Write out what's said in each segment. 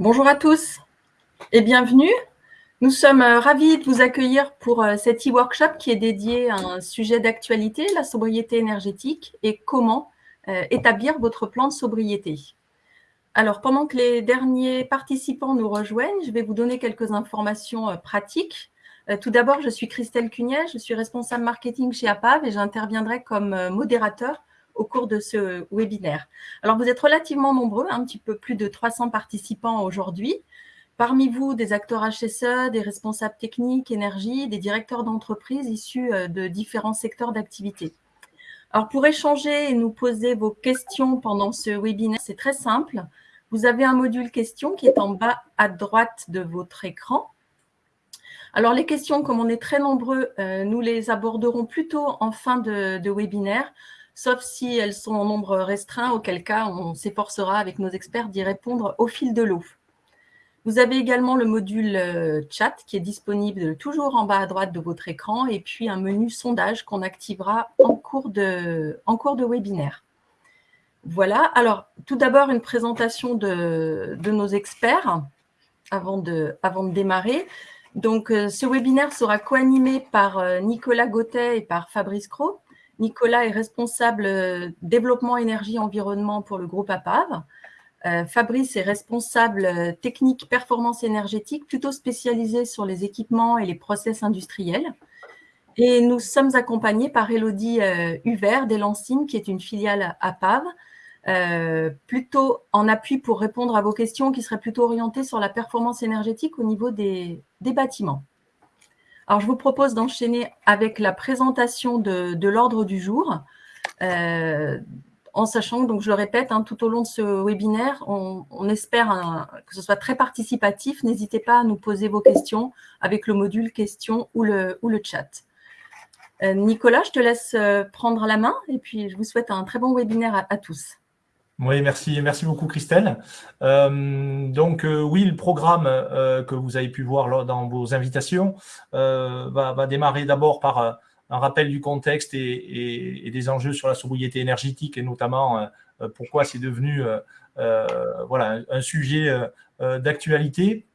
Bonjour à tous et bienvenue. Nous sommes euh, ravis de vous accueillir pour euh, cet e-workshop qui est dédié à un sujet d'actualité, la sobriété énergétique et comment euh, établir votre plan de sobriété. Alors, pendant que les derniers participants nous rejoignent, je vais vous donner quelques informations pratiques. Tout d'abord, je suis Christelle Cugnet, je suis responsable marketing chez APAV et j'interviendrai comme modérateur au cours de ce webinaire. Alors, vous êtes relativement nombreux, un petit peu plus de 300 participants aujourd'hui. Parmi vous, des acteurs HSE, des responsables techniques, énergie, des directeurs d'entreprise issus euh, de différents secteurs d'activité. Alors, pour échanger et nous poser vos questions pendant ce webinaire, c'est très simple. Vous avez un module questions qui est en bas à droite de votre écran. Alors, les questions, comme on est très nombreux, euh, nous les aborderons plutôt en fin de, de webinaire sauf si elles sont en nombre restreint, auquel cas on s'efforcera avec nos experts d'y répondre au fil de l'eau. Vous avez également le module euh, chat qui est disponible toujours en bas à droite de votre écran et puis un menu sondage qu'on activera en cours, de, webinaire. Voilà, alors tout d'abord une présentation de, nos experts avant de, avant de démarrer. Donc euh, ce webinaire sera co-animé par euh, Nicolas Gautet et par Fabrice Cros. Nicolas est responsable euh, développement énergie environnement pour le groupe APAV. Euh, Fabrice est responsable euh, technique performance énergétique, plutôt spécialisé sur les équipements et les process industriels. Et nous sommes accompagnés par Elodie Huvert d'Elancine, qui est une filiale APAV, plutôt en appui pour répondre à vos questions qui seraient plutôt orientées sur la performance énergétique au niveau des bâtiments. Alors, je vous propose d'enchaîner avec la présentation de, l'ordre du jour. Euh, en sachant, donc je le répète, hein, tout au long de ce webinaire, on, espère que ce soit très participatif. N'hésitez pas à nous poser vos questions avec le module questions ou le, ou le chat. Euh, Nicolas, je te laisse euh, prendre la main et puis je vous souhaite un très bon webinaire à tous. Oui, merci, beaucoup Christelle. Euh, donc euh, oui, le programme euh, que vous avez pu voir dans vos invitations va, démarrer d'abord par un rappel du contexte et, des enjeux sur la sobriété énergétique et notamment pourquoi c'est devenu voilà, un sujet d'actualité.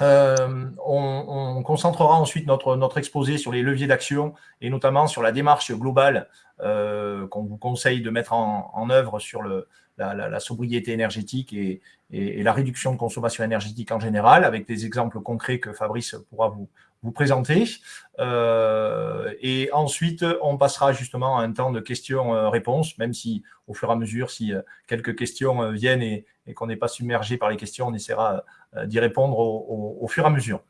On, concentrera ensuite notre, exposé sur les leviers d'action et notamment sur la démarche globale qu'on vous conseille de mettre en œuvre sur le, la, sobriété énergétique et, la réduction de consommation énergétique en général, avec des exemples concrets que Fabrice pourra vous, présenter. Euh, et ensuite, on passera justement à un temps de questions-réponses, même si au fur et à mesure, si euh, quelques questions euh, viennent et, qu'on n'est pas submergé par les questions, on essaiera d'y répondre au fur et à mesure.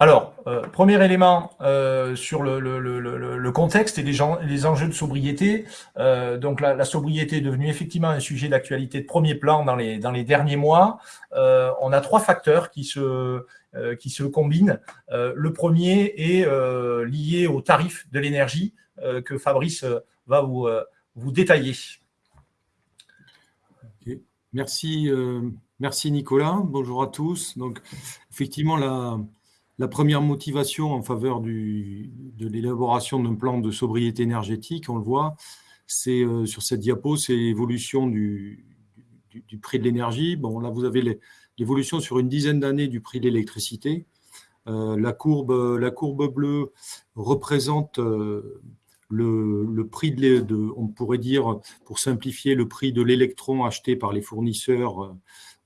Alors, euh, premier élément euh, sur le, contexte et les, enjeux de sobriété. Euh, donc, la, sobriété est devenue effectivement un sujet d'actualité de premier plan dans les, derniers mois. on a trois facteurs qui se, combinent. le premier est lié au tarif de l'énergie que Fabrice va vous, vous détailler. Merci, merci Nicolas. Bonjour à tous. Donc, effectivement, la la première motivation en faveur de l'élaboration d'un plan de sobriété énergétique, on le voit, c'est euh, sur cette diapo, c'est l'évolution du, prix de l'énergie. Bon, là, vous avez l'évolution sur une dizaine d'années du prix de l'électricité. Euh, la, courbe, la courbe bleue représente euh, le, prix de, on pourrait dire, pour simplifier, le prix de l'électron acheté par les fournisseurs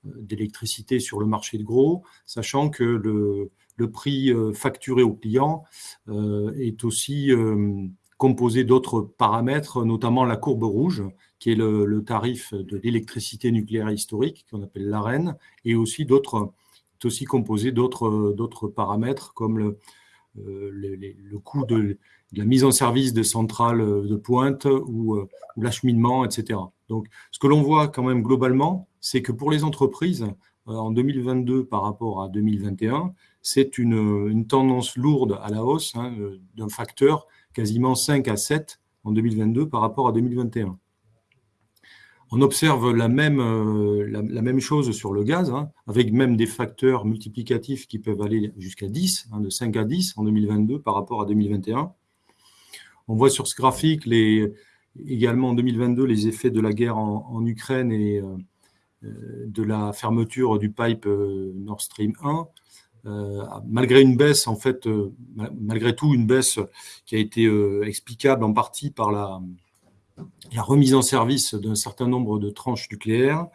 d'électricité sur le marché de gros, sachant que le, le prix euh, facturé au client euh, est aussi euh, composé d'autres paramètres, notamment la courbe rouge, qui est le, tarif de l'électricité nucléaire historique, qu'on appelle l'AREN, et aussi d'autres, aussi composé d'autres paramètres comme le, le, coût de, la mise en service des centrales de pointe ou l'acheminement, etc. Donc, ce que l'on voit quand même globalement, c'est que pour les entreprises, en 2022 par rapport à 2021, c'est une, tendance lourde à la hausse hein, d'un facteur quasiment 5 à 7 en 2022 par rapport à 2021. On observe la même, euh, la, même chose sur le gaz, hein, avec même des facteurs multiplicatifs qui peuvent aller jusqu'à 10, hein, de 5 à 10 en 2022 par rapport à 2021. On voit sur ce graphique également en 2022 les effets de la guerre en, Ukraine et de la fermeture du pipe Nord Stream 1. Malgré une baisse, en fait, malgré tout, une baisse qui a été explicable en partie par la, remise en service d'un certain nombre de tranches nucléaires,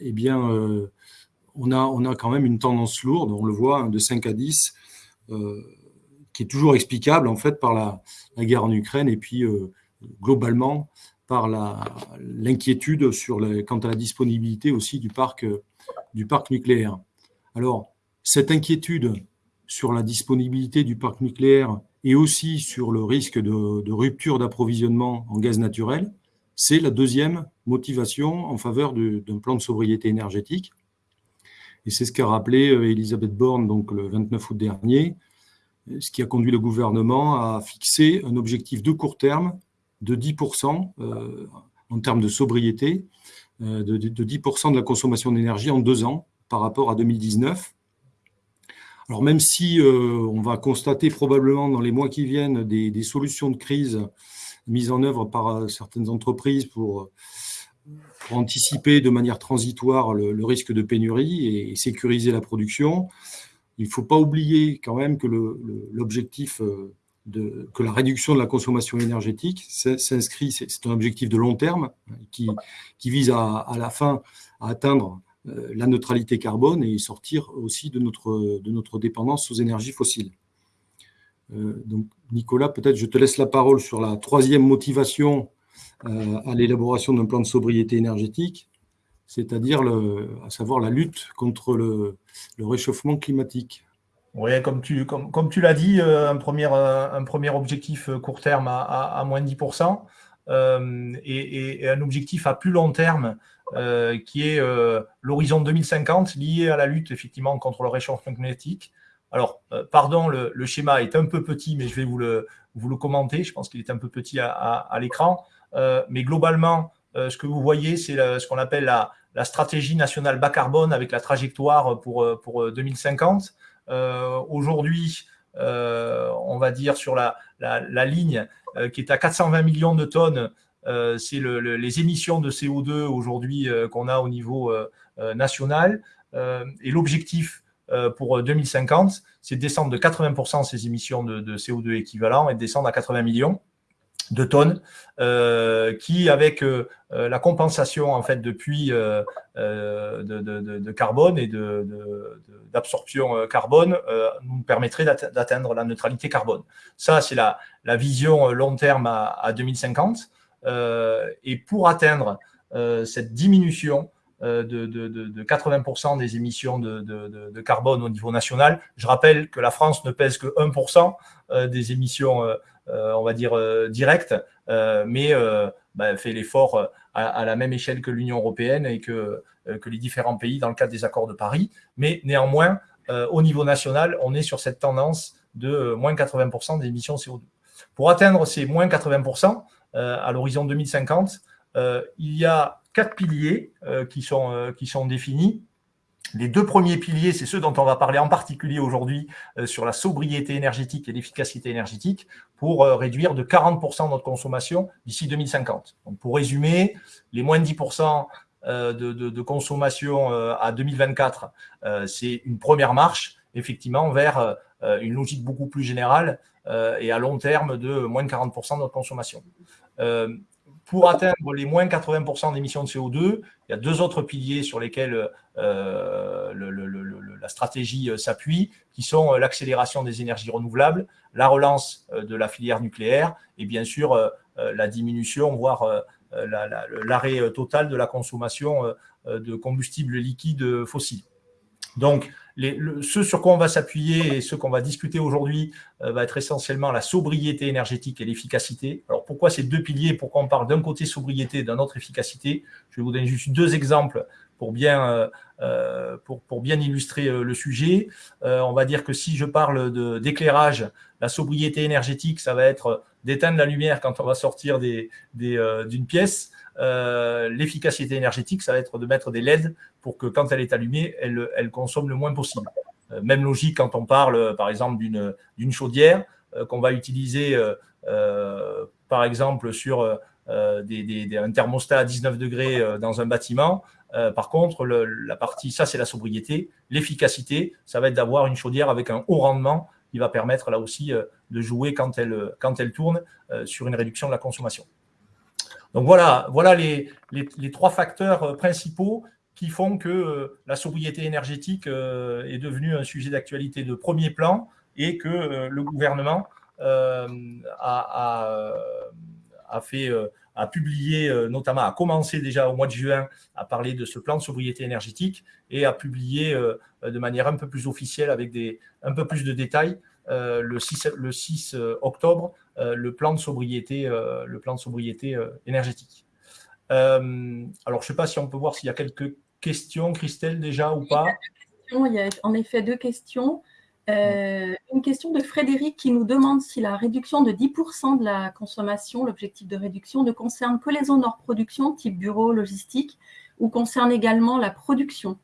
eh bien, on a, on a quand même une tendance lourde, on le voit, hein, de 5 à 10, qui est toujours explicable en fait par la, guerre en Ukraine et puis euh, globalement par l'inquiétude sur quant à la disponibilité aussi du parc, du parc nucléaire. Alors, cette inquiétude sur la disponibilité du parc nucléaire et aussi sur le risque de, rupture d'approvisionnement en gaz naturel, c'est la deuxième motivation en faveur d'un plan de sobriété énergétique. Et c'est ce qu'a rappelé euh, Elisabeth Borne le 29 août dernier, ce qui a conduit le gouvernement à fixer un objectif de court terme de 10% euh, en termes de sobriété, euh, de, 10% de la consommation d'énergie en deux ans par rapport à 2019. Alors même si euh, on va constater probablement dans les mois qui viennent des, solutions de crise mises en œuvre par certaines entreprises pour, anticiper de manière transitoire le, risque de pénurie et sécuriser la production, il ne faut pas oublier quand même que l'objectif euh, de, que la réduction de la consommation énergétique s'inscrit, c'est un objectif de long terme qui, qui vise à, à, la fin à atteindre euh, la neutralité carbone et sortir aussi de notre, de notre dépendance aux énergies fossiles. Euh, donc, Nicolas, peut-être je te laisse la parole sur la troisième motivation à l'élaboration d'un plan de sobriété énergétique c'est-à-dire à savoir la lutte contre le, réchauffement climatique. Oui, comme tu, comme, comme tu l'as dit, euh, un premier, euh, un premier objectif euh, court terme à, à, moins de 10% et, et, un objectif à plus long terme qui est l'horizon 2050 lié à la lutte effectivement contre le réchauffement climatique. Alors, pardon, le, schéma est un peu petit, mais je vais vous le, vous le commenter. Je pense qu'il est un peu petit à, l'écran. mais globalement, euh, ce que vous voyez, c'est ce qu'on appelle la, stratégie nationale bas carbone avec la trajectoire pour, pour 2050. Euh, aujourd'hui, euh, on va dire sur la, ligne qui est à 420 millions de tonnes, c'est les émissions de CO2 aujourd'hui qu'on a au niveau national. et l'objectif pour 2050, c'est de descendre de 80% ces émissions de, de, CO2 équivalent et de descendre à 80 millions de tonnes, euh, qui avec euh, euh, la compensation en fait de, de, carbone et d'absorption carbone nous permettrait d'atteindre la neutralité carbone. Ça, c'est la, vision long terme à 2050. Et pour atteindre cette diminution de, 80% des émissions de, carbone au niveau national, je rappelle que la France ne pèse que 1% des émissions euh, on va dire, euh, direct, euh, mais bah, fait l'effort à, la même échelle que l'Union européenne et que, que les différents pays dans le cadre des accords de Paris. Mais néanmoins, au niveau national, on est sur cette tendance de moins 80% des émissions CO2. Pour atteindre ces moins 80% à l'horizon 2050, il y a quatre piliers qui, sont, qui sont définis. Les deux premiers piliers, c'est ceux dont on va parler en particulier aujourd'hui euh, sur la sobriété énergétique et l'efficacité énergétique pour euh, réduire de 40% notre consommation d'ici 2050. Donc, pour résumer, les moins de 10% euh, de, consommation à 2024, c'est une première marche, effectivement, vers une logique beaucoup plus générale et à long terme de moins de 40% de notre consommation pour atteindre les moins 80% d'émissions de CO2, il y a deux autres piliers sur lesquels euh, la stratégie euh, s'appuie, qui sont euh, l'accélération des énergies renouvelables, la relance de la filière nucléaire et bien sûr la diminution, voire l'arrêt total de la consommation de combustibles liquides fossiles. Donc, ce sur quoi on va s'appuyer et ce qu'on va discuter aujourd'hui euh, va être essentiellement la sobriété énergétique et l'efficacité. Alors pourquoi ces deux piliers? Pourquoi on parle d'un côté sobriété et d'un autre efficacité? Je vais vous donner juste deux exemples pour bien, euh, euh, pour, bien illustrer le sujet. on va dire que si je parle d'éclairage, la sobriété énergétique, ça va être d'éteindre la lumière quand on va sortir d'une des, pièce. Euh, l'efficacité énergétique, ça va être de mettre des LED pour que quand elle est allumée, elle, consomme le moins possible. Euh, même logique quand on parle, par exemple, d'une chaudière. qu'on va utiliser, par exemple, sur un thermostat à 19 degrés dans un bâtiment. par contre, la partie, ça c'est la sobriété. L'efficacité, ça va être d'avoir une chaudière avec un haut rendement va permettre là aussi de jouer quand elle, quand elle tourne sur une réduction de la consommation. Donc voilà, voilà les, les, trois facteurs principaux qui font que la sobriété énergétique est devenue un sujet d'actualité de premier plan et que le gouvernement a, a, fait, a publié, notamment a commencé déjà au mois de juin à parler de ce plan de sobriété énergétique et a publié de manière un peu plus officielle avec des, un peu plus de détails euh, le 6, le 6 euh, octobre euh, le plan de sobriété, le plan de sobriété énergétique. alors, je ne sais pas si on peut voir s'il y a quelques questions, Christelle, déjà ou pas. Il y a en effet deux questions. Une question de Frédéric qui nous demande si la réduction de 10% de la consommation, l'objectif de réduction, ne concerne que les zones hors production, type bureau, logistique, ou concerne également la production?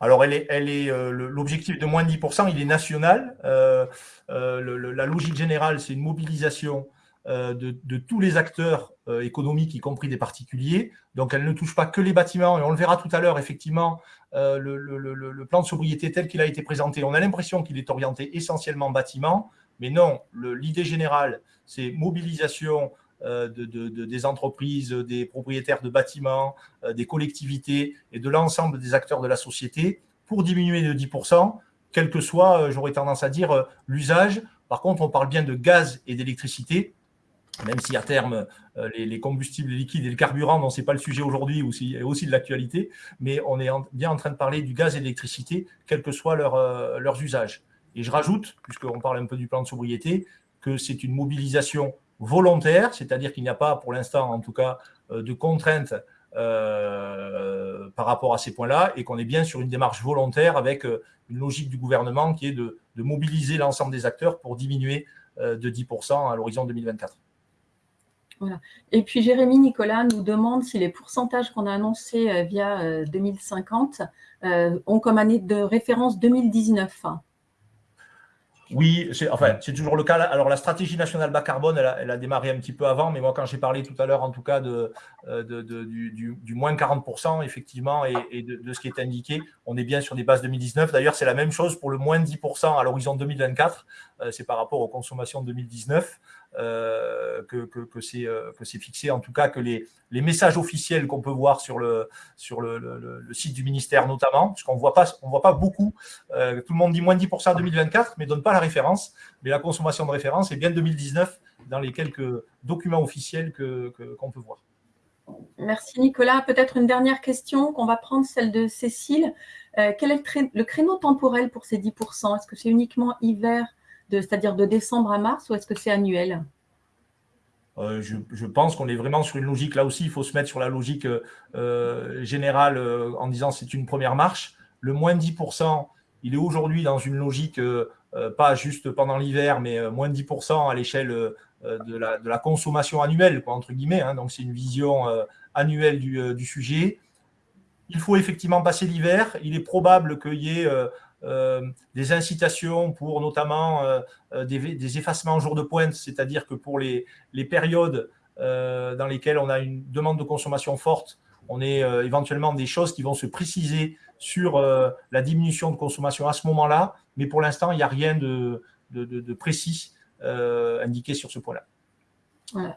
Alors, elle est, elle est, euh, l'objectif de moins de 10%, il est national. Euh, euh, la logique générale, c'est une mobilisation de, tous les acteurs économiques, y compris des particuliers. Donc, elle ne touche pas que les bâtiments. Et on le verra tout à l'heure, effectivement, le, plan de sobriété tel qu'il a été présenté, on a l'impression qu'il est orienté essentiellement bâtiment. Mais non, l'idée générale, c'est mobilisation euh, de, des entreprises, des propriétaires de bâtiments, euh, des collectivités et de l'ensemble des acteurs de la société pour diminuer de 10%, quel que soit, euh, j'aurais tendance à dire, l'usage. Par contre, on parle bien de gaz et d'électricité, même si à terme, les, combustibles liquides et le carburant, non, ce n'est pas le sujet aujourd'hui, aussi, aussi de l'actualité, mais on est bien en train de parler du gaz et de l'électricité, quel que soit leur, leurs usages. Et je rajoute, puisqu'on parle un peu du plan de sobriété, que c'est une mobilisation volontaire, c'est-à-dire qu'il n'y a pas pour l'instant en tout cas euh, de contraintes euh, par rapport à ces points-là et qu'on est bien sur une démarche volontaire avec euh, une logique du gouvernement qui est de, mobiliser l'ensemble des acteurs pour diminuer de 10% à l'horizon 2024. Voilà. Et puis Jérémy Nicolas nous demande si les pourcentages qu'on a annoncés via 2050 ont comme année de référence 2019. Oui, c'est enfin, toujours le cas. Alors, la stratégie nationale bas carbone, elle a, démarré un petit peu avant, mais moi, quand j'ai parlé tout à l'heure, en tout cas, de, euh, du, moins 40%, effectivement, et, de, ce qui est indiqué, on est bien sur des bases 2019. D'ailleurs, c'est la même chose pour le moins 10% à l'horizon 2024. Euh, c'est par rapport aux consommations de 2019. Euh, que, que, c'est fixé, en tout cas que les, messages officiels qu'on peut voir sur, le, le, le, site du ministère notamment, parce qu'on ne voit pas, beaucoup, euh, tout le monde dit moins de 10% en 2024, mais ne donne pas la référence, mais la consommation de référence est bien 2019 dans les quelques documents officiels qu'on que, peut voir. Merci Nicolas. Peut-être une dernière question qu'on va prendre, celle de Cécile. Euh, quel est le créneau temporel pour ces 10% Est-ce que c'est uniquement hiver c'est-à-dire de décembre à mars, ou est-ce que c'est annuel? Euh, je, pense qu'on est vraiment sur une logique, là aussi, il faut se mettre sur la logique euh, générale euh, en disant c'est une première marche. Le moins 10%, il est aujourd'hui dans une logique, pas juste pendant l'hiver, mais moins 10% à l'échelle de la, consommation annuelle, entre guillemets. Hein. donc c'est une vision annuelle du, sujet. Il faut effectivement passer l'hiver. Il est probable qu'il y ait des incitations pour notamment euh, euh, des, effacements en jour de pointe, c'est-à-dire que pour les, périodes dans lesquelles on a une demande de consommation forte, on est éventuellement des choses qui vont se préciser sur la diminution de consommation à ce moment-là, mais pour l'instant, il n'y a rien de, précis indiqué sur ce point-là.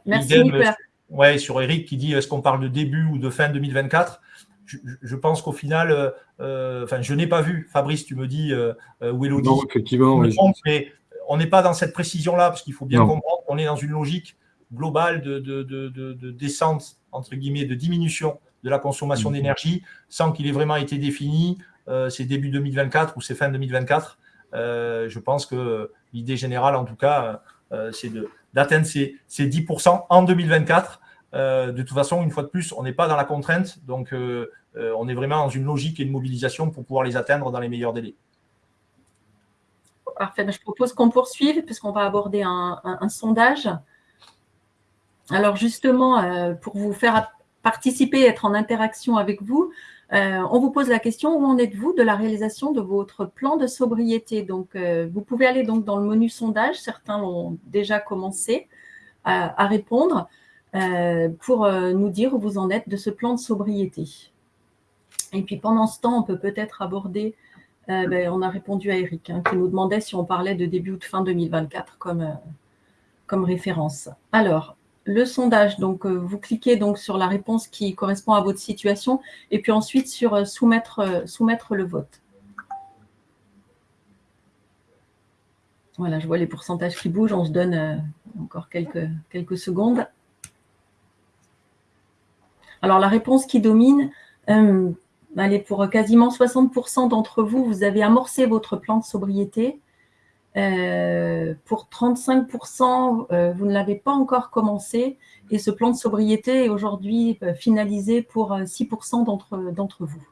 Merci Nicolas. Ouais, sur Eric qui dit est-ce qu'on parle de début ou de fin 2024 je, pense qu'au final, euh, euh, enfin, je n'ai pas vu, Fabrice, tu me dis, euh, ou Elodie, non, effectivement, mais on n'est pas dans cette précision-là, parce qu'il faut bien comprendre qu'on est dans une logique globale de, descente, entre guillemets, de diminution de la consommation mhm. d'énergie, sans qu'il ait vraiment été défini, c'est début 2024 ou c'est fin 2024. je pense que l'idée générale, en tout cas, c'est d'atteindre ces, ces 10% en 2024 euh, de toute façon, une fois de plus, on n'est pas dans la contrainte, donc euh, euh, on est vraiment dans une logique et une mobilisation pour pouvoir les atteindre dans les meilleurs délais. Parfait, ben, je propose qu'on poursuive puisqu'on va aborder un, sondage. Alors justement, pour vous faire participer, être en interaction avec vous, on vous pose la question, où en êtes-vous de la réalisation de votre plan de sobriété? Donc, vous pouvez aller donc dans le menu sondage, certains l'ont déjà commencé à, répondre, pour nous dire où vous en êtes de ce plan de sobriété. Et puis, pendant ce temps, on peut peut-être aborder, ben, on a répondu à Eric, hein, qui nous demandait si on parlait de début ou de fin 2024 comme, comme référence. Alors, le sondage. Donc, euh, vous cliquez donc sur la réponse qui correspond à votre situation et puis ensuite sur euh, soumettre, euh, soumettre le vote. Voilà, je vois les pourcentages qui bougent. On se donne encore quelques, quelques secondes. Alors, la réponse qui domine, allez, pour quasiment 60% d'entre vous, vous avez amorcé votre plan de sobriété. Euh, pour 35%, euh, vous ne l'avez pas encore commencé et ce plan de sobriété est aujourd'hui euh, finalisé pour 6% d'entre vous.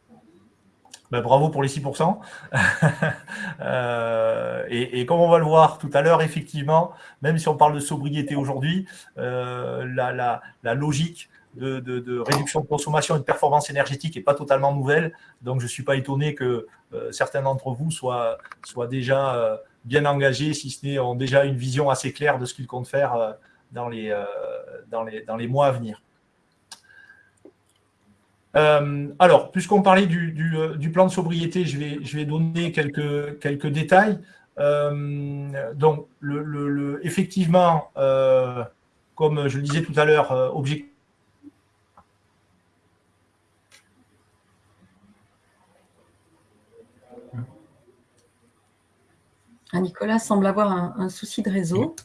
Ben, bravo pour les 6%. et, comme on va le voir tout à l'heure, effectivement, même si on parle de sobriété aujourd'hui, la, logique de, réduction de consommation et de performance énergétique n'est pas totalement nouvelle. Donc, je ne suis pas étonné que certains d'entre vous soient, déjà bien engagés, si ce n'est ont déjà une vision assez claire de ce qu'ils comptent faire euh, dans les, euh, mois à venir. Euh, alors, puisqu'on parlait du, plan de sobriété, je vais, donner quelques, détails. donc, effectivement, comme je le disais tout à l'heure, objectif Nicolas semble avoir un, souci de réseau.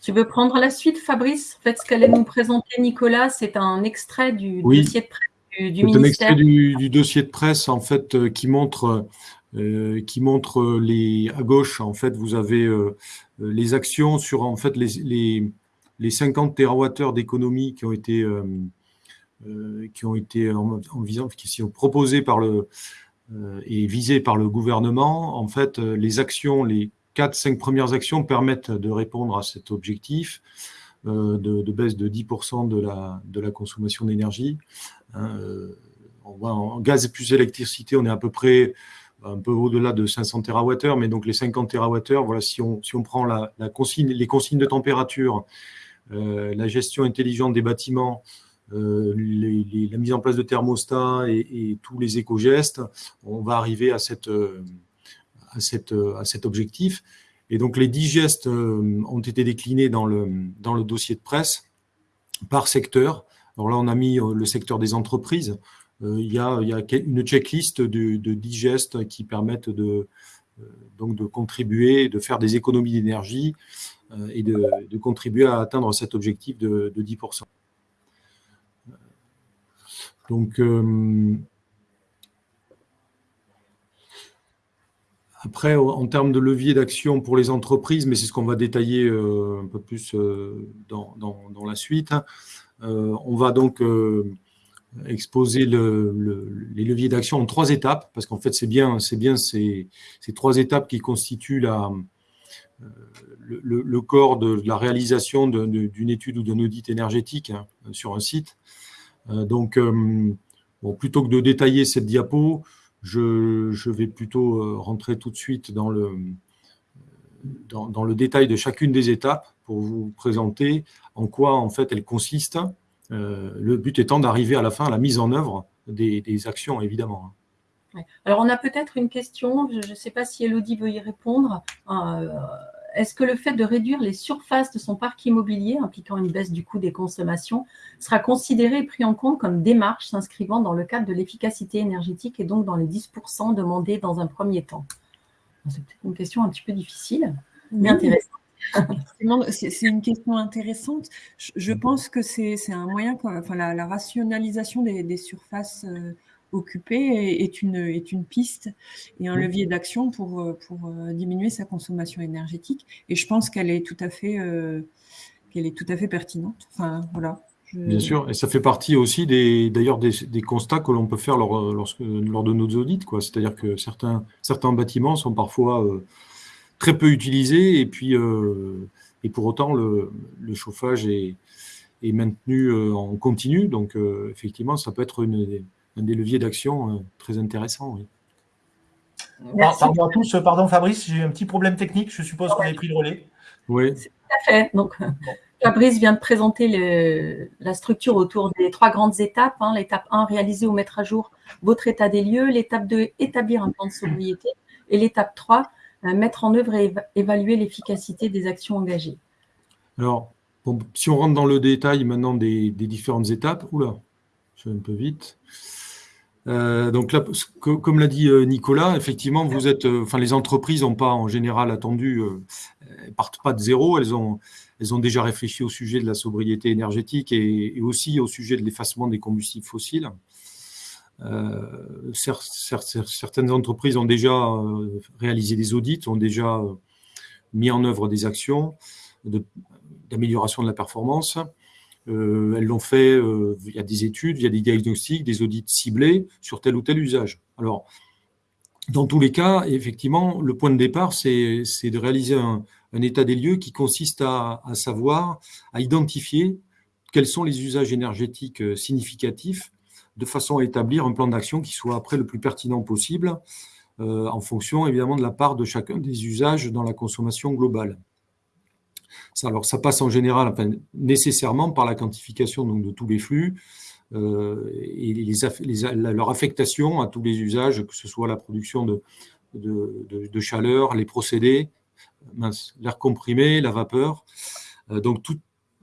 Tu veux prendre la suite, Fabrice? En fait, ce qu'allait nous présenter Nicolas, c'est un extrait du dossier de presse du, ministère. un extrait du, dossier de presse, en fait, euh, qui montre, euh, qui montre les à gauche. En fait, vous avez euh, les actions sur en fait les, les, 50 TWh d'économie qui ont été euh, qui ont été en, qui sont proposés par le euh, et visés par le gouvernement. En fait, euh, les actions, les quatre, cinq premières actions permettent de répondre à cet objectif. de, baisse de 10% de la, de la consommation d'énergie. Hein, en gaz et plus électricité, on est à peu près un peu au-delà de 500 TWh, mais donc les 50 TWh, voilà, si on, si on prend la consigne, les consignes de température, la gestion intelligente des bâtiments, euh, la mise en place de thermostats et, tous les éco-gestes, on va arriver à, euh, à cet objectif. Et donc les 10 gestes euh, ont été déclinés dans le, dossier de presse par secteur. Alors là, on a mis le secteur des entreprises. il, y a, une checklist de, de 10 gestes qui permettent de, contribuer, de faire des économies d'énergie et de, contribuer à atteindre cet objectif de 10%. Donc, euh, après, en termes de levier d'action pour les entreprises, mais c'est ce qu'on va détailler euh, un peu plus euh, dans, la suite, hein, on va donc exposer les leviers d'action en trois étapes, parce qu'en fait, c'est bien, bien ces, trois étapes qui constituent la, le, corps de la réalisation d'une étude ou d'un audit énergétique hein, sur un site. Euh, donc, euh, bon, plutôt que de détailler cette diapo, je, vais plutôt euh, rentrer tout de suite dans le, dans, le détail de chacune des étapes pour vous présenter en quoi en fait elles consistent. le but étant d'arriver à la fin à la mise en œuvre des, actions, évidemment. Alors, on a peut-être une question, je ne sais pas si Elodie veut y répondre est-ce que le fait de réduire les surfaces de son parc immobilier, impliquant une baisse du coût des consommations, sera considéré et pris en compte comme démarche s'inscrivant dans le cadre de l'efficacité énergétique et donc dans les 10% demandés dans un premier temps? C'est peut-être une question un petit peu difficile, mais intéressante. C'est une question intéressante. Je, pense que c'est un moyen, enfin, la, rationalisation des, surfaces euh, occupé est une, est une piste et un levier d'action pour, euh, pour euh, diminuer sa consommation énergétique. Et je pense qu'elle est tout à fait, euh, qu'elle est tout à fait pertinente. Enfin, voilà. Bien sûr, et ça fait partie aussi des, d'ailleurs des, des constats que l'on peut faire lors, lorsque, lors de nos audits. Quoi. C'est-à-dire que certains, certains bâtiments sont parfois très peu utilisés et puis Et pour autant, le, chauffage est, maintenu en continu. Donc, effectivement, ça peut être un des leviers d'action très intéressants. Pardon à tous, pardon Fabrice, j'ai eu un petit problème technique. Je suppose que vous avez pris le relais. Oui. Tout à fait. Donc, Fabrice vient de présenter la structure autour des trois grandes étapes. Hein. L'étape 1, réaliser ou mettre à jour votre état des lieux. L'étape 2, établir un plan de sobriété. Et l'étape 3, euh, mettre en œuvre et évaluer l'efficacité des actions engagées. Alors, si on rentre dans le détail maintenant des, différentes étapes, oula, je vais un peu vite. Euh, donc là, comme l'a dit euh, Nicolas, effectivement, vous êtes, enfin, les entreprises n'ont pas en général attendu, elles partent pas de zéro, elles ont, elles ont déjà réfléchi au sujet de la sobriété énergétique et, aussi au sujet de l'effacement des combustibles fossiles. Euh, certaines entreprises ont déjà euh, réalisé des audits, ont déjà euh, mis en œuvre des actions d'amélioration de, la performance. Elles l'ont fait, il y a des études, il y a des diagnostics, des audits ciblés sur tel ou tel usage. Alors, dans tous les cas, effectivement, le point de départ, c'est de réaliser un, état des lieux qui consiste à, savoir, à identifier quels sont les usages énergétiques euh, significatifs de façon à établir un plan d'action qui soit après le plus pertinent possible euh, en fonction évidemment de la part de chacun des usages dans la consommation globale. Ça, alors ça passe en général, nécessairement par la quantification donc, de tous les flux euh, et leur affectation à tous les usages, que ce soit la production de, chaleur, les procédés, l'air comprimé, la vapeur. Euh, donc,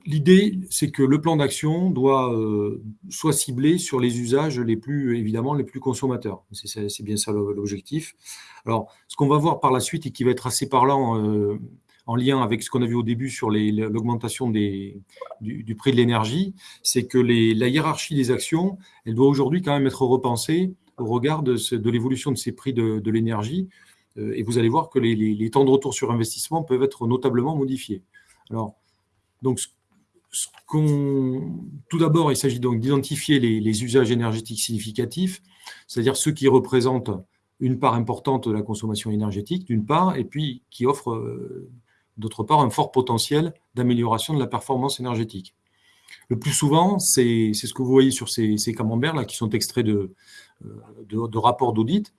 l'idée, c'est que le plan d'action doit euh, soit ciblé sur les usages les plus, évidemment, les plus consommateurs. C'est bien ça l'objectif. Alors, ce qu'on va voir par la suite et qui va être assez parlant en lien avec ce qu'on a vu au début sur l'augmentation du, prix de l'énergie, c'est que la hiérarchie des actions, elle doit aujourd'hui quand même être repensée au regard de, l'évolution de ces prix de, l'énergie, euh, et vous allez voir que les, temps de retour sur investissement peuvent être notablement modifiés. Alors, donc, tout d'abord, il s'agit donc d'identifier les, usages énergétiques significatifs, c'est-à-dire ceux qui représentent une part importante de la consommation énergétique, d'une part, et puis qui offrent, euh, d'autre part, un fort potentiel d'amélioration de la performance énergétique. Le plus souvent, c'est ce que vous voyez sur ces, camemberts, là, qui sont extraits de, euh, de rapports d'audit,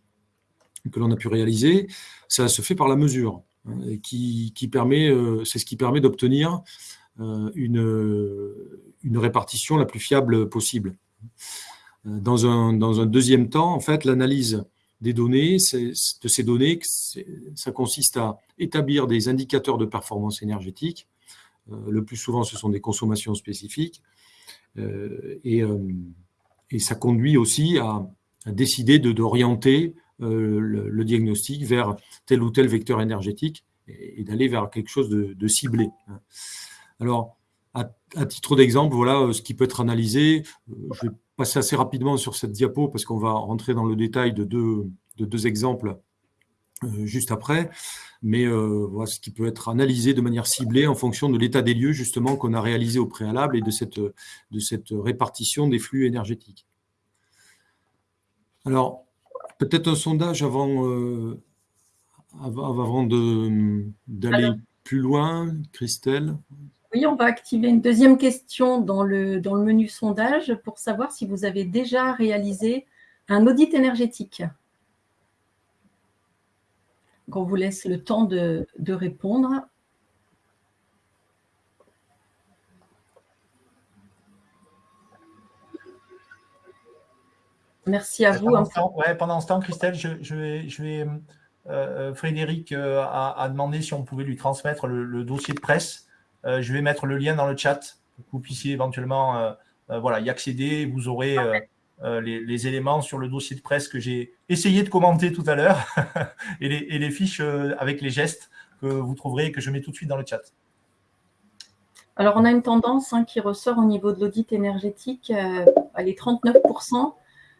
que l'on a pu réaliser, ça se fait par la mesure, hein, qui, permet, euh, c'est ce qui permet d'obtenir euh, une, répartition la plus fiable possible. Dans un, dans un deuxième temps, en fait, l'analyse des données, de ces données, ça consiste à établir des indicateurs de performance énergétique. le plus souvent, ce sont des consommations spécifiques. et, et, ça conduit aussi à, à décider d'orienter euh, le, diagnostic vers tel ou tel vecteur énergétique et, d'aller vers quelque chose de, ciblé. Alors, à, titre d'exemple, voilà euh, ce qui peut être analysé. Euh, je vais passer assez rapidement sur cette diapo parce qu'on va rentrer dans le détail de deux, de deux exemples juste après. Mais voilà ce qui peut être analysé de manière ciblée en fonction de l'état des lieux justement qu'on a réalisé au préalable et de cette, de cette répartition des flux énergétiques. Alors, Peut-être un sondage avant, euh, avant d'aller plus loin, Christelle? Oui, on va activer une deuxième question dans le, dans le menu sondage pour savoir si vous avez déjà réalisé un audit énergétique. on vous laisse le temps de, de répondre. Merci à vous. Pendant, ce temps, Christelle, je, vais, euh, euh, Frédéric euh, a, demandé si on pouvait lui transmettre le, dossier de presse. Je vais mettre le lien dans le chat pour que vous puissiez éventuellement voilà, y accéder. Vous aurez les, éléments sur le dossier de presse que j'ai essayé de commenter tout à l'heure et, les, fiches avec les gestes que vous trouverez et que je mets tout de suite dans le chat. Alors, on a une tendance hein, qui ressort au niveau de l'audit énergétique. elle est 39%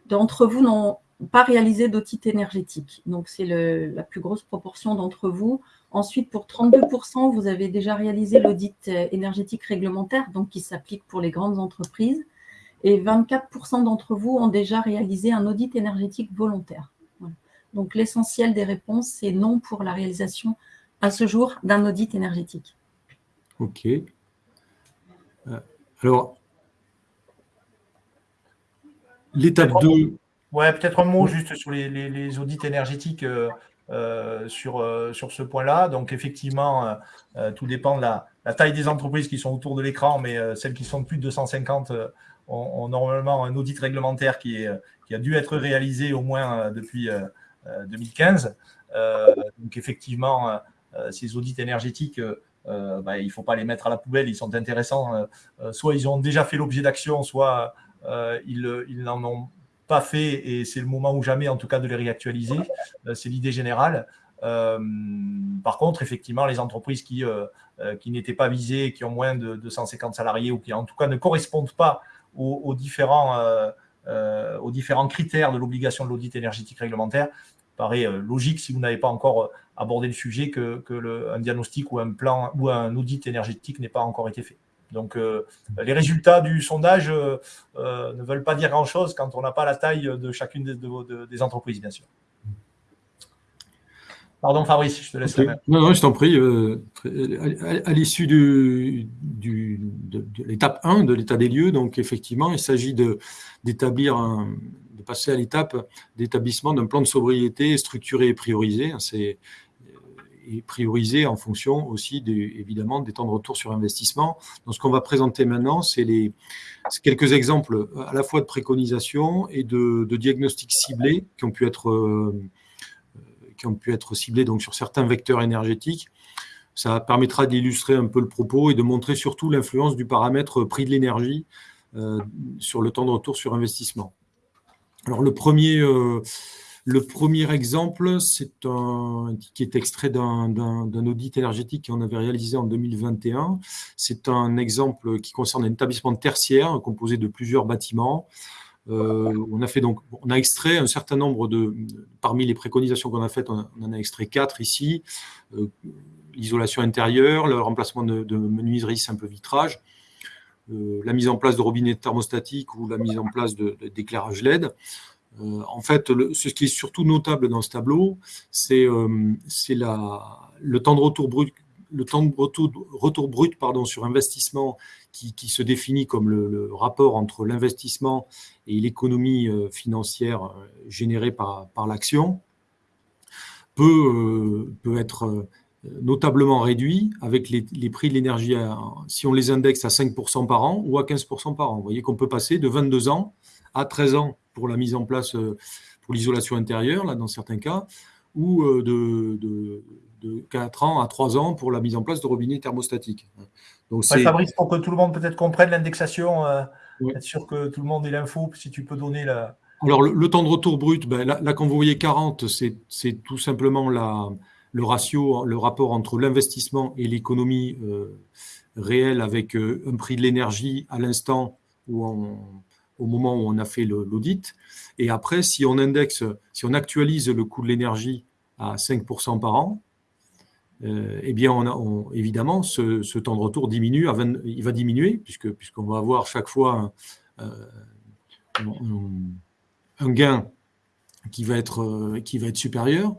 d'entre vous n'ont pas réalisé d'audit énergétique. Donc, c'est la plus grosse proportion d'entre vous. Ensuite, pour 32%, vous avez déjà réalisé l'audit euh, énergétique réglementaire, donc qui s'applique pour les grandes entreprises. Et 24% d'entre vous ont déjà réalisé un audit énergétique volontaire. Donc, l'essentiel des réponses, c'est non pour la réalisation à ce jour d'un audit énergétique. Ok. Alors, l'étape 2. Ouais, peut-être un mot juste sur les, audits énergétiques euh, euh, sur, euh, ce point-là. Donc, effectivement, tout dépend de la, taille des entreprises qui sont autour de l'écran, mais celles qui sont de plus de 250 ont, normalement un audit réglementaire qui a dû être réalisé au moins depuis 2015. donc, effectivement, ces audits énergétiques, bah, il ne faut pas les mettre à la poubelle, ils sont intéressants. soit ils ont déjà fait l'objet d'actions, soit ils, ils n'en ont pas fait et c'est le moment ou jamais en tout cas de les réactualiser. Euh, c'est l'idée générale. Euh, par contre, effectivement, les entreprises qui, euh, qui n'étaient pas visées, qui ont moins de 250 salariés ou qui en tout cas ne correspondent pas aux, différents, différents critères de l'obligation de l'audit énergétique réglementaire, paraît logique si vous n'avez pas encore abordé le sujet que, que le, un diagnostic ou un plan ou un audit énergétique n'ait pas encore été fait. Donc, euh, les résultats du sondage euh, euh, ne veulent pas dire grand-chose quand on n'a pas la taille de chacune des, entreprises, bien sûr. Pardon, Fabrice, je te laisse la main. Non, non, je t'en prie. à, l'issue de, l'étape 1 de l'état des lieux, donc effectivement, il s'agit d'établir de passer à l'étape d'établissement d'un plan de sobriété structuré et priorisé. C'est et priorisé en fonction aussi évidemment des temps de retour sur investissement. Donc, ce qu'on va présenter maintenant, c'est quelques exemples à la fois de préconisation et de, diagnostics ciblés qui ont pu être euh, qui ont pu être ciblés donc sur certains vecteurs énergétiques. Ça permettra d'illustrer un peu le propos et de montrer surtout l'influence du paramètre prix de l'énergie euh, sur le temps de retour sur investissement. Alors le premier euh, le premier exemple, c'est un qui est extrait d'un audit énergétique qu'on avait réalisé en 2021. C'est un exemple qui concerne un établissement tertiaire composé de plusieurs bâtiments. Euh, on a fait donc, on a extrait un certain nombre de, parmi les préconisations qu'on a faites, on, en a extrait quatre ici. Euh, l'isolation intérieure, le remplacement de, de menuiserie simple vitrage, euh, la mise en place de robinets thermostatiques ou la mise en place d'éclairage LED. Euh, en fait, ce qui est surtout notable dans ce tableau, c'est euh, le temps de retour brut, le temps de retour, brut pardon, sur investissement qui, se définit comme le, rapport entre l'investissement et l'économie euh, financière générée par, l'action, peut, être notablement réduit avec les, les prix de l'énergie si on les indexe à 5% par an ou à 15% par an. Vous voyez qu'on peut passer de 22 ans à 13 ans pour la mise en place, euh, pour l'isolation intérieure, là, dans certains cas, ou euh, de, de, 4 ans à 3 ans pour la mise en place de robinets thermostatiques. Donc, Fabrice, pour que tout le monde peut-être comprenne l'indexation, euh, être sûr que tout le monde ait l'info, si tu peux donner la. Alors, le, temps de retour brut, ben, là, quand vous voyez 40, c'est tout simplement la, le ratio, le rapport entre l'investissement et l'économie réelle avec un prix de l'énergie à l'instant où on, au moment où on a fait l'audit. Et après, si on indexe, si on actualise le coût de l'énergie à 5% par an, euh, eh bien, on a, évidemment, ce, temps de retour diminue, il va diminuer, puisqu'on va avoir chaque fois un, euh, gain qui va être, qui va être supérieur.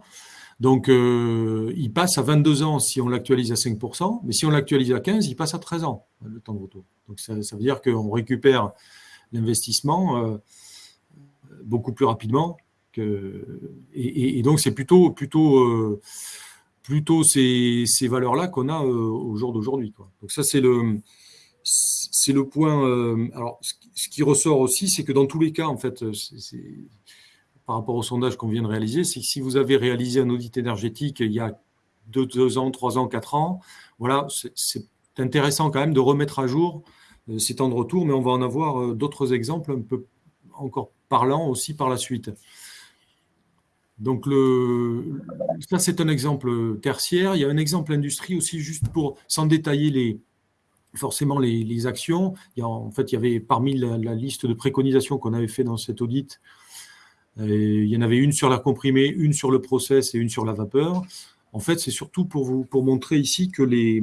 Donc, euh, il passe à 22 ans si on l'actualise à 5%, mais si on l'actualise à 15, il passe à 13 ans, le temps de retour. Donc, ça, ça veut dire qu'on récupère l'investissement euh, beaucoup plus rapidement. Que, et, donc, c'est plutôt, plutôt, euh, plutôt ces, valeurs-là qu'on a euh, au jour d'aujourd'hui. Donc, ça, c'est le, c'est le point. alors, ce qui ressort aussi, c'est que dans tous les cas, en fait, par rapport au sondage qu'on vient de réaliser, c'est que si vous avez réalisé un audit énergétique il y a deux, deux ans, trois ans, quatre ans, voilà, c'est intéressant quand même de remettre à jour ces temps de retour, mais on va en avoir euh, d'autres exemples un peu encore parlants aussi par la suite. Donc, ça, c'est un exemple tertiaire. Il y a un exemple industrie aussi, juste pour, sans détailler les, forcément les, actions. Il y en fait, il y avait parmi la, liste de préconisations qu'on avait fait dans cet audit, euh, il y en avait une sur la comprimée, une sur le process et une sur la vapeur. En fait, c'est surtout pour vous pour montrer ici que les,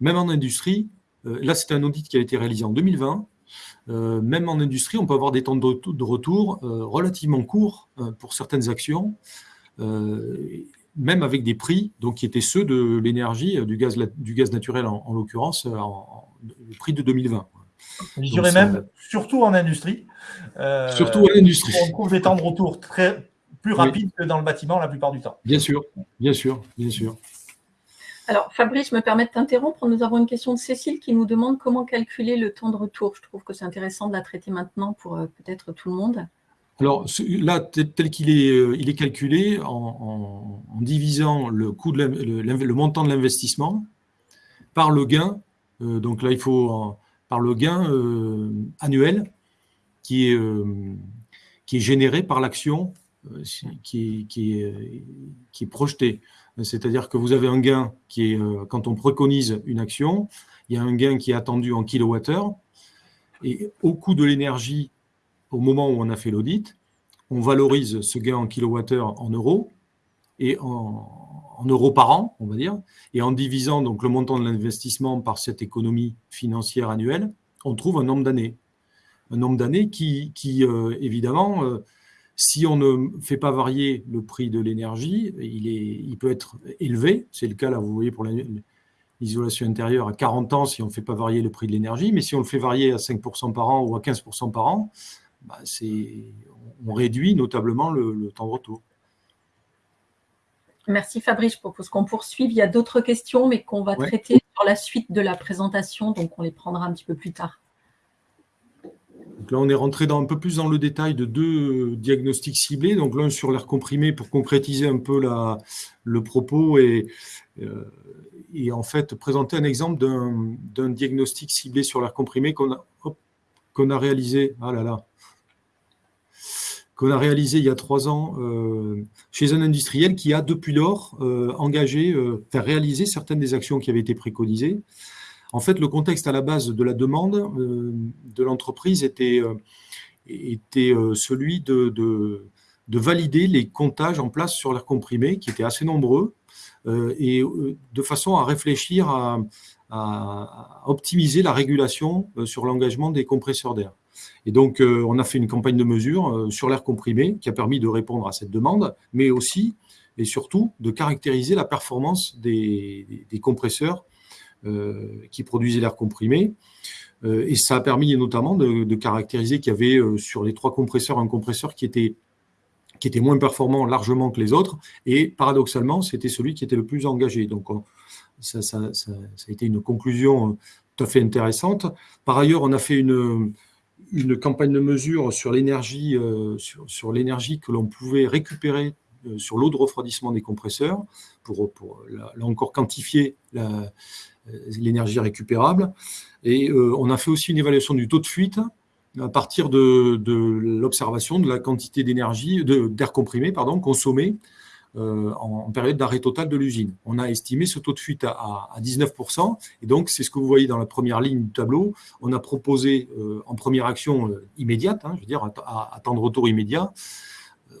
même en industrie, euh, là, c'est un audit qui a été réalisé en 2020. Euh, même en industrie, on peut avoir des temps de, retour euh, relativement courts pour certaines actions. même avec des prix donc, qui étaient ceux de l'énergie, du gaz, du gaz naturel en, l'occurrence, le prix de 2020. Je dirais même, surtout en industrie. surtout en industrie. On trouve des temps de retour très, plus rapides que dans le bâtiment la plupart du temps. Bien sûr, bien sûr, bien sûr. Alors, Fabrice, je me permets de t'interrompre. Nous avons une question de Cécile qui nous demande comment calculer le temps de retour. Je trouve que c'est intéressant de la traiter maintenant pour peut-être tout le monde. Alors là, tel qu'il est, euh, calculé en, divisant le, montant de l'investissement par le gain. Euh, donc là, il faut par le gain euh, annuel qui est, généré par l'action qui est projetée. C'est-à-dire que vous avez un gain qui est, quand on préconise une action, il y a un gain qui est attendu en kilowattheure, et au coût de l'énergie au moment où on a fait l'audit, on valorise ce gain en kilowattheure en euros et en, euros par an, on va dire, et en divisant donc le montant de l'investissement par cette économie financière annuelle, on trouve un nombre d'années. Un nombre d'années qui, euh, évidemment, euh, si on ne fait pas varier le prix de l'énergie, il, il peut être élevé. C'est le cas, là, vous voyez, pour l'isolation intérieure à 40 ans, si on ne fait pas varier le prix de l'énergie. Mais si on le fait varier à 5% par an ou à 15% par an, bah, on réduit notablement le, temps de retour. Merci Fabrice, je propose qu'on poursuive. Il y a d'autres questions, mais qu'on va traiter sur la suite de la présentation, donc on les prendra un petit peu plus tard. Là, on est rentré dans, un peu plus dans le détail de deux diagnostics ciblés. Donc l'un sur l'air comprimé pour concrétiser un peu le propos et, euh, et, en fait présenter un exemple d'un diagnostic ciblé sur l'air comprimé qu'on a, réalisé. Ah là là, qu'on a réalisé il y a trois ans euh, chez un industriel qui a depuis lors euh, engagé, euh, réalisé certaines des actions qui avaient été préconisées. En fait, le contexte à la base de la demande euh, de l'entreprise était, était celui de, de, de, valider les comptages en place sur l'air comprimé, qui étaient assez nombreux, et de façon à réfléchir à, optimiser la régulation sur l'engagement des compresseurs d'air. Et donc, euh, on a fait une campagne de mesure euh, sur l'air comprimé qui a permis de répondre à cette demande, mais aussi et surtout de caractériser la performance des, compresseurs euh, qui produisaient l'air comprimé. et ça a permis notamment de, caractériser qu'il y avait sur les trois compresseurs un compresseur qui était, qui était moins performant largement que les autres. Et paradoxalement, c'était celui qui était le plus engagé. Donc, ça, ça, a été une conclusion tout à fait intéressante. Par ailleurs, on a fait une, une campagne de mesure sur l'énergie euh, sur, l'énergie que l'on pouvait récupérer euh, sur l'eau de refroidissement des compresseurs pour, pour là, encore quantifier euh, l'énergie récupérable. Et on a fait aussi une évaluation du taux de fuite à partir de, l'observation de la quantité d'énergie, d'air comprimé pardon, consommé euh, en, période d'arrêt total de l'usine. On a estimé ce taux de fuite à, 19%, et donc c'est ce que vous voyez dans la première ligne du tableau. On a proposé euh, en première action euh, immédiate, hein, je veux dire à, temps de retour immédiat,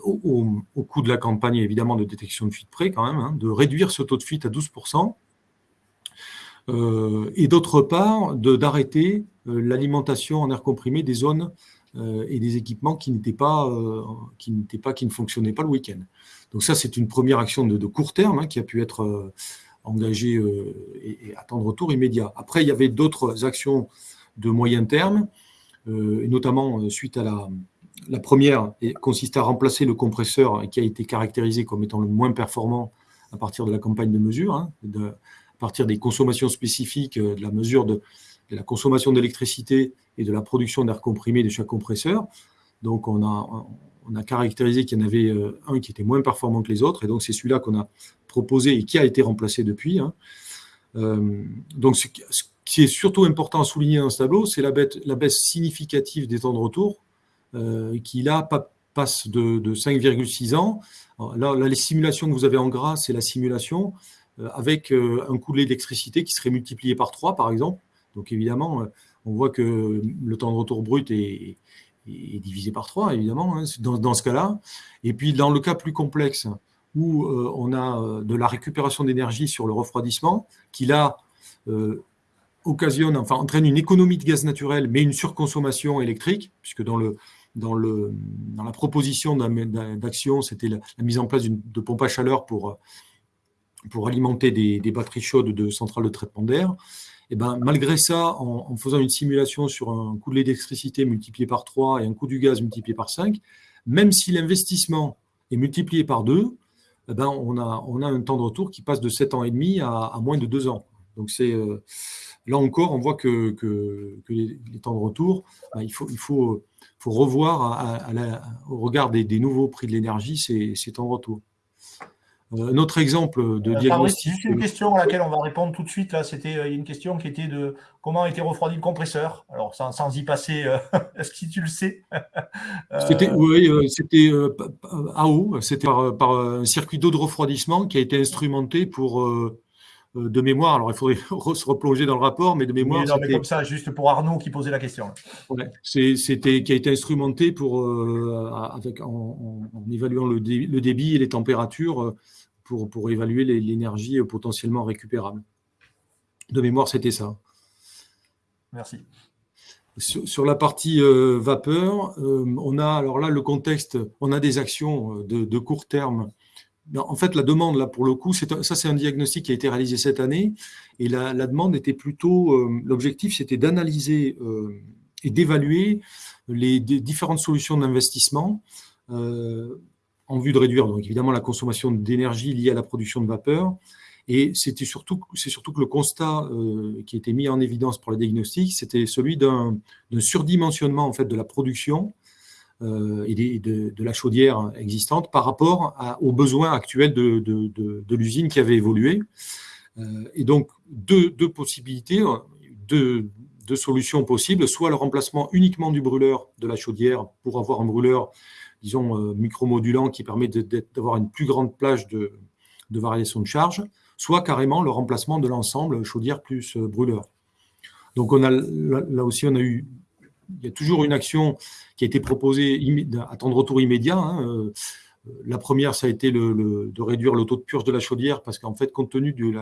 au, coût de la campagne évidemment de détection de fuite près quand même, hein, de réduire ce taux de fuite à 12%, et d'autre part d'arrêter l'alimentation en air comprimé des zones et des équipements qui n'étaient pas, qui ne fonctionnaient pas le week-end. Donc ça, c'est une première action de, court terme hein, qui a pu être euh, engagée euh, et, attendre retour immédiat. Après, il y avait d'autres actions de moyen terme, euh, et notamment suite à la, la première, et consiste à remplacer le compresseur qui a été caractérisé comme étant le moins performant à partir de la campagne de mesure, hein, partir des consommations spécifiques, de la mesure de, la consommation d'électricité et de la production d'air comprimé de chaque compresseur. Donc, on a, caractérisé qu'il y en avait euh, un qui était moins performant que les autres, et donc c'est celui-là qu'on a proposé et qui a été remplacé depuis. Hein. Euh, donc ce qui est surtout important à souligner dans ce tableau, c'est la, baisse significative des temps de retour, euh, qui là passe de, 5,6 ans. là, les simulations que vous avez en gras, c'est la simulation avec un coût d'électricité qui serait multiplié par 3, par exemple. Donc évidemment, on voit que le temps de retour brut est, divisé par 3, évidemment, hein, dans, ce cas-là. Et puis, dans le cas plus complexe, où euh, on a euh, de la récupération d'énergie sur le refroidissement, qui là euh, occasionne, enfin entraîne une économie de gaz naturel, mais une surconsommation électrique, puisque dans le, dans, le, dans la proposition d'action, c'était la, mise en place de pompes à chaleur pour, pour alimenter des, batteries chaudes de centrales de traitement d'air. Et ben, malgré ça, en, faisant une simulation sur un coût de l'électricité multiplié par 3 et un coût du gaz multiplié par 5, même si l'investissement est multiplié par 2, eh ben, on, a, un temps de retour qui passe de 7 ans et demi à, moins de 2 ans. Donc euh, là encore, on voit que, les, temps de retour, ben, il, faut, revoir au regard des, nouveaux prix de l'énergie ces temps de retour. Euh, un autre exemple de euh, diagnostic. juste une question à laquelle on va répondre tout de suite. C'était euh, une question qui était de comment a été refroidi le compresseur. Alors, sans, y passer, est-ce que tu le sais? C'était oui, c'était AO, c'était par, un circuit d'eau de refroidissement qui a été instrumenté pour de mémoire. Alors, il faudrait se replonger dans le rapport, mais de mémoire. non, mais comme ça, juste pour Arnaud qui posait la question. c'était qui a été instrumenté pour avec en, évaluant le, le, débit et les températures pour, pour évaluer l'énergie potentiellement récupérable. De mémoire, c'était ça. Merci. Sur, la partie euh, vapeur, euh, on a alors là le contexte, on a des actions euh, de, court terme. En fait, la demande, là, pour le coup, ça, c'est un diagnostic qui a été réalisé cette année. Et la, demande était plutôt, l'objectif, c'était d'analyser et d'évaluer les, différentes solutions d'investissement en vue de réduire donc évidemment la consommation d'énergie liée à la production de vapeur. Et c'était surtout, c'est surtout que le constat euh, qui était mis en évidence pour le diagnostic, c'était celui d'un surdimensionnement en fait de la production euh, et de, la chaudière existante par rapport aux besoins actuels de, l'usine qui avait évolué. Euh, et donc deux, possibilités, deux solutions possibles, soit le remplacement uniquement du brûleur de la chaudière pour avoir un brûleur disons, euh, micromodulant qui permet d'avoir une plus grande plage de, variation de charge, soit carrément le remplacement de l'ensemble chaudière plus euh, brûleur. Donc on a, là, aussi, on a eu, il y a toujours une action qui a été proposée à temps de retour immédiat. Hein, euh, la première, ça a été de réduire le taux de purge de la chaudière, parce qu'en fait, compte tenu du,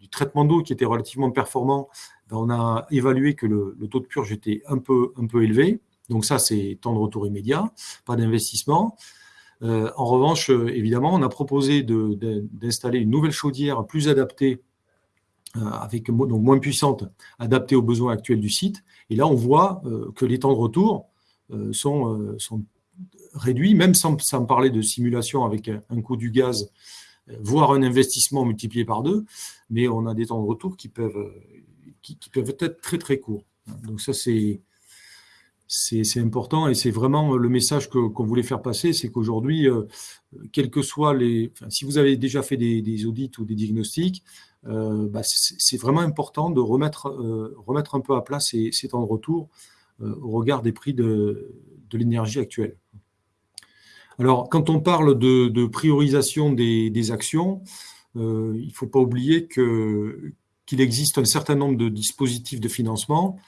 du traitement d'eau qui était relativement performant, ben, on a évalué que le, le, taux de purge était un peu, un peu élevé. Donc ça, c'est temps de retour immédiat, pas d'investissement. Euh, en revanche, euh, évidemment, on a proposé d'installer une nouvelle chaudière plus adaptée, euh, donc moins puissante, adaptée aux besoins actuels du site. Et là, on voit que les temps de retour sont, réduits, même sans, parler de simulation avec un coût du gaz, voire un investissement multiplié par deux. Mais on a des temps de retour qui peuvent, qui peuvent être très très courts. Donc ça, c'est c'est important et c'est vraiment le message qu'on voulait faire passer, c'est qu'aujourd'hui, euh, que soient les, si vous avez déjà fait des, audits ou des diagnostics, euh, bah, c'est vraiment important de remettre, euh, remettre un peu à plat ces, temps de retour au regard des prix de, l'énergie actuelle. Alors, quand on parle de, priorisation des, actions, il ne faut pas oublier qu'il existe un certain nombre de dispositifs de financement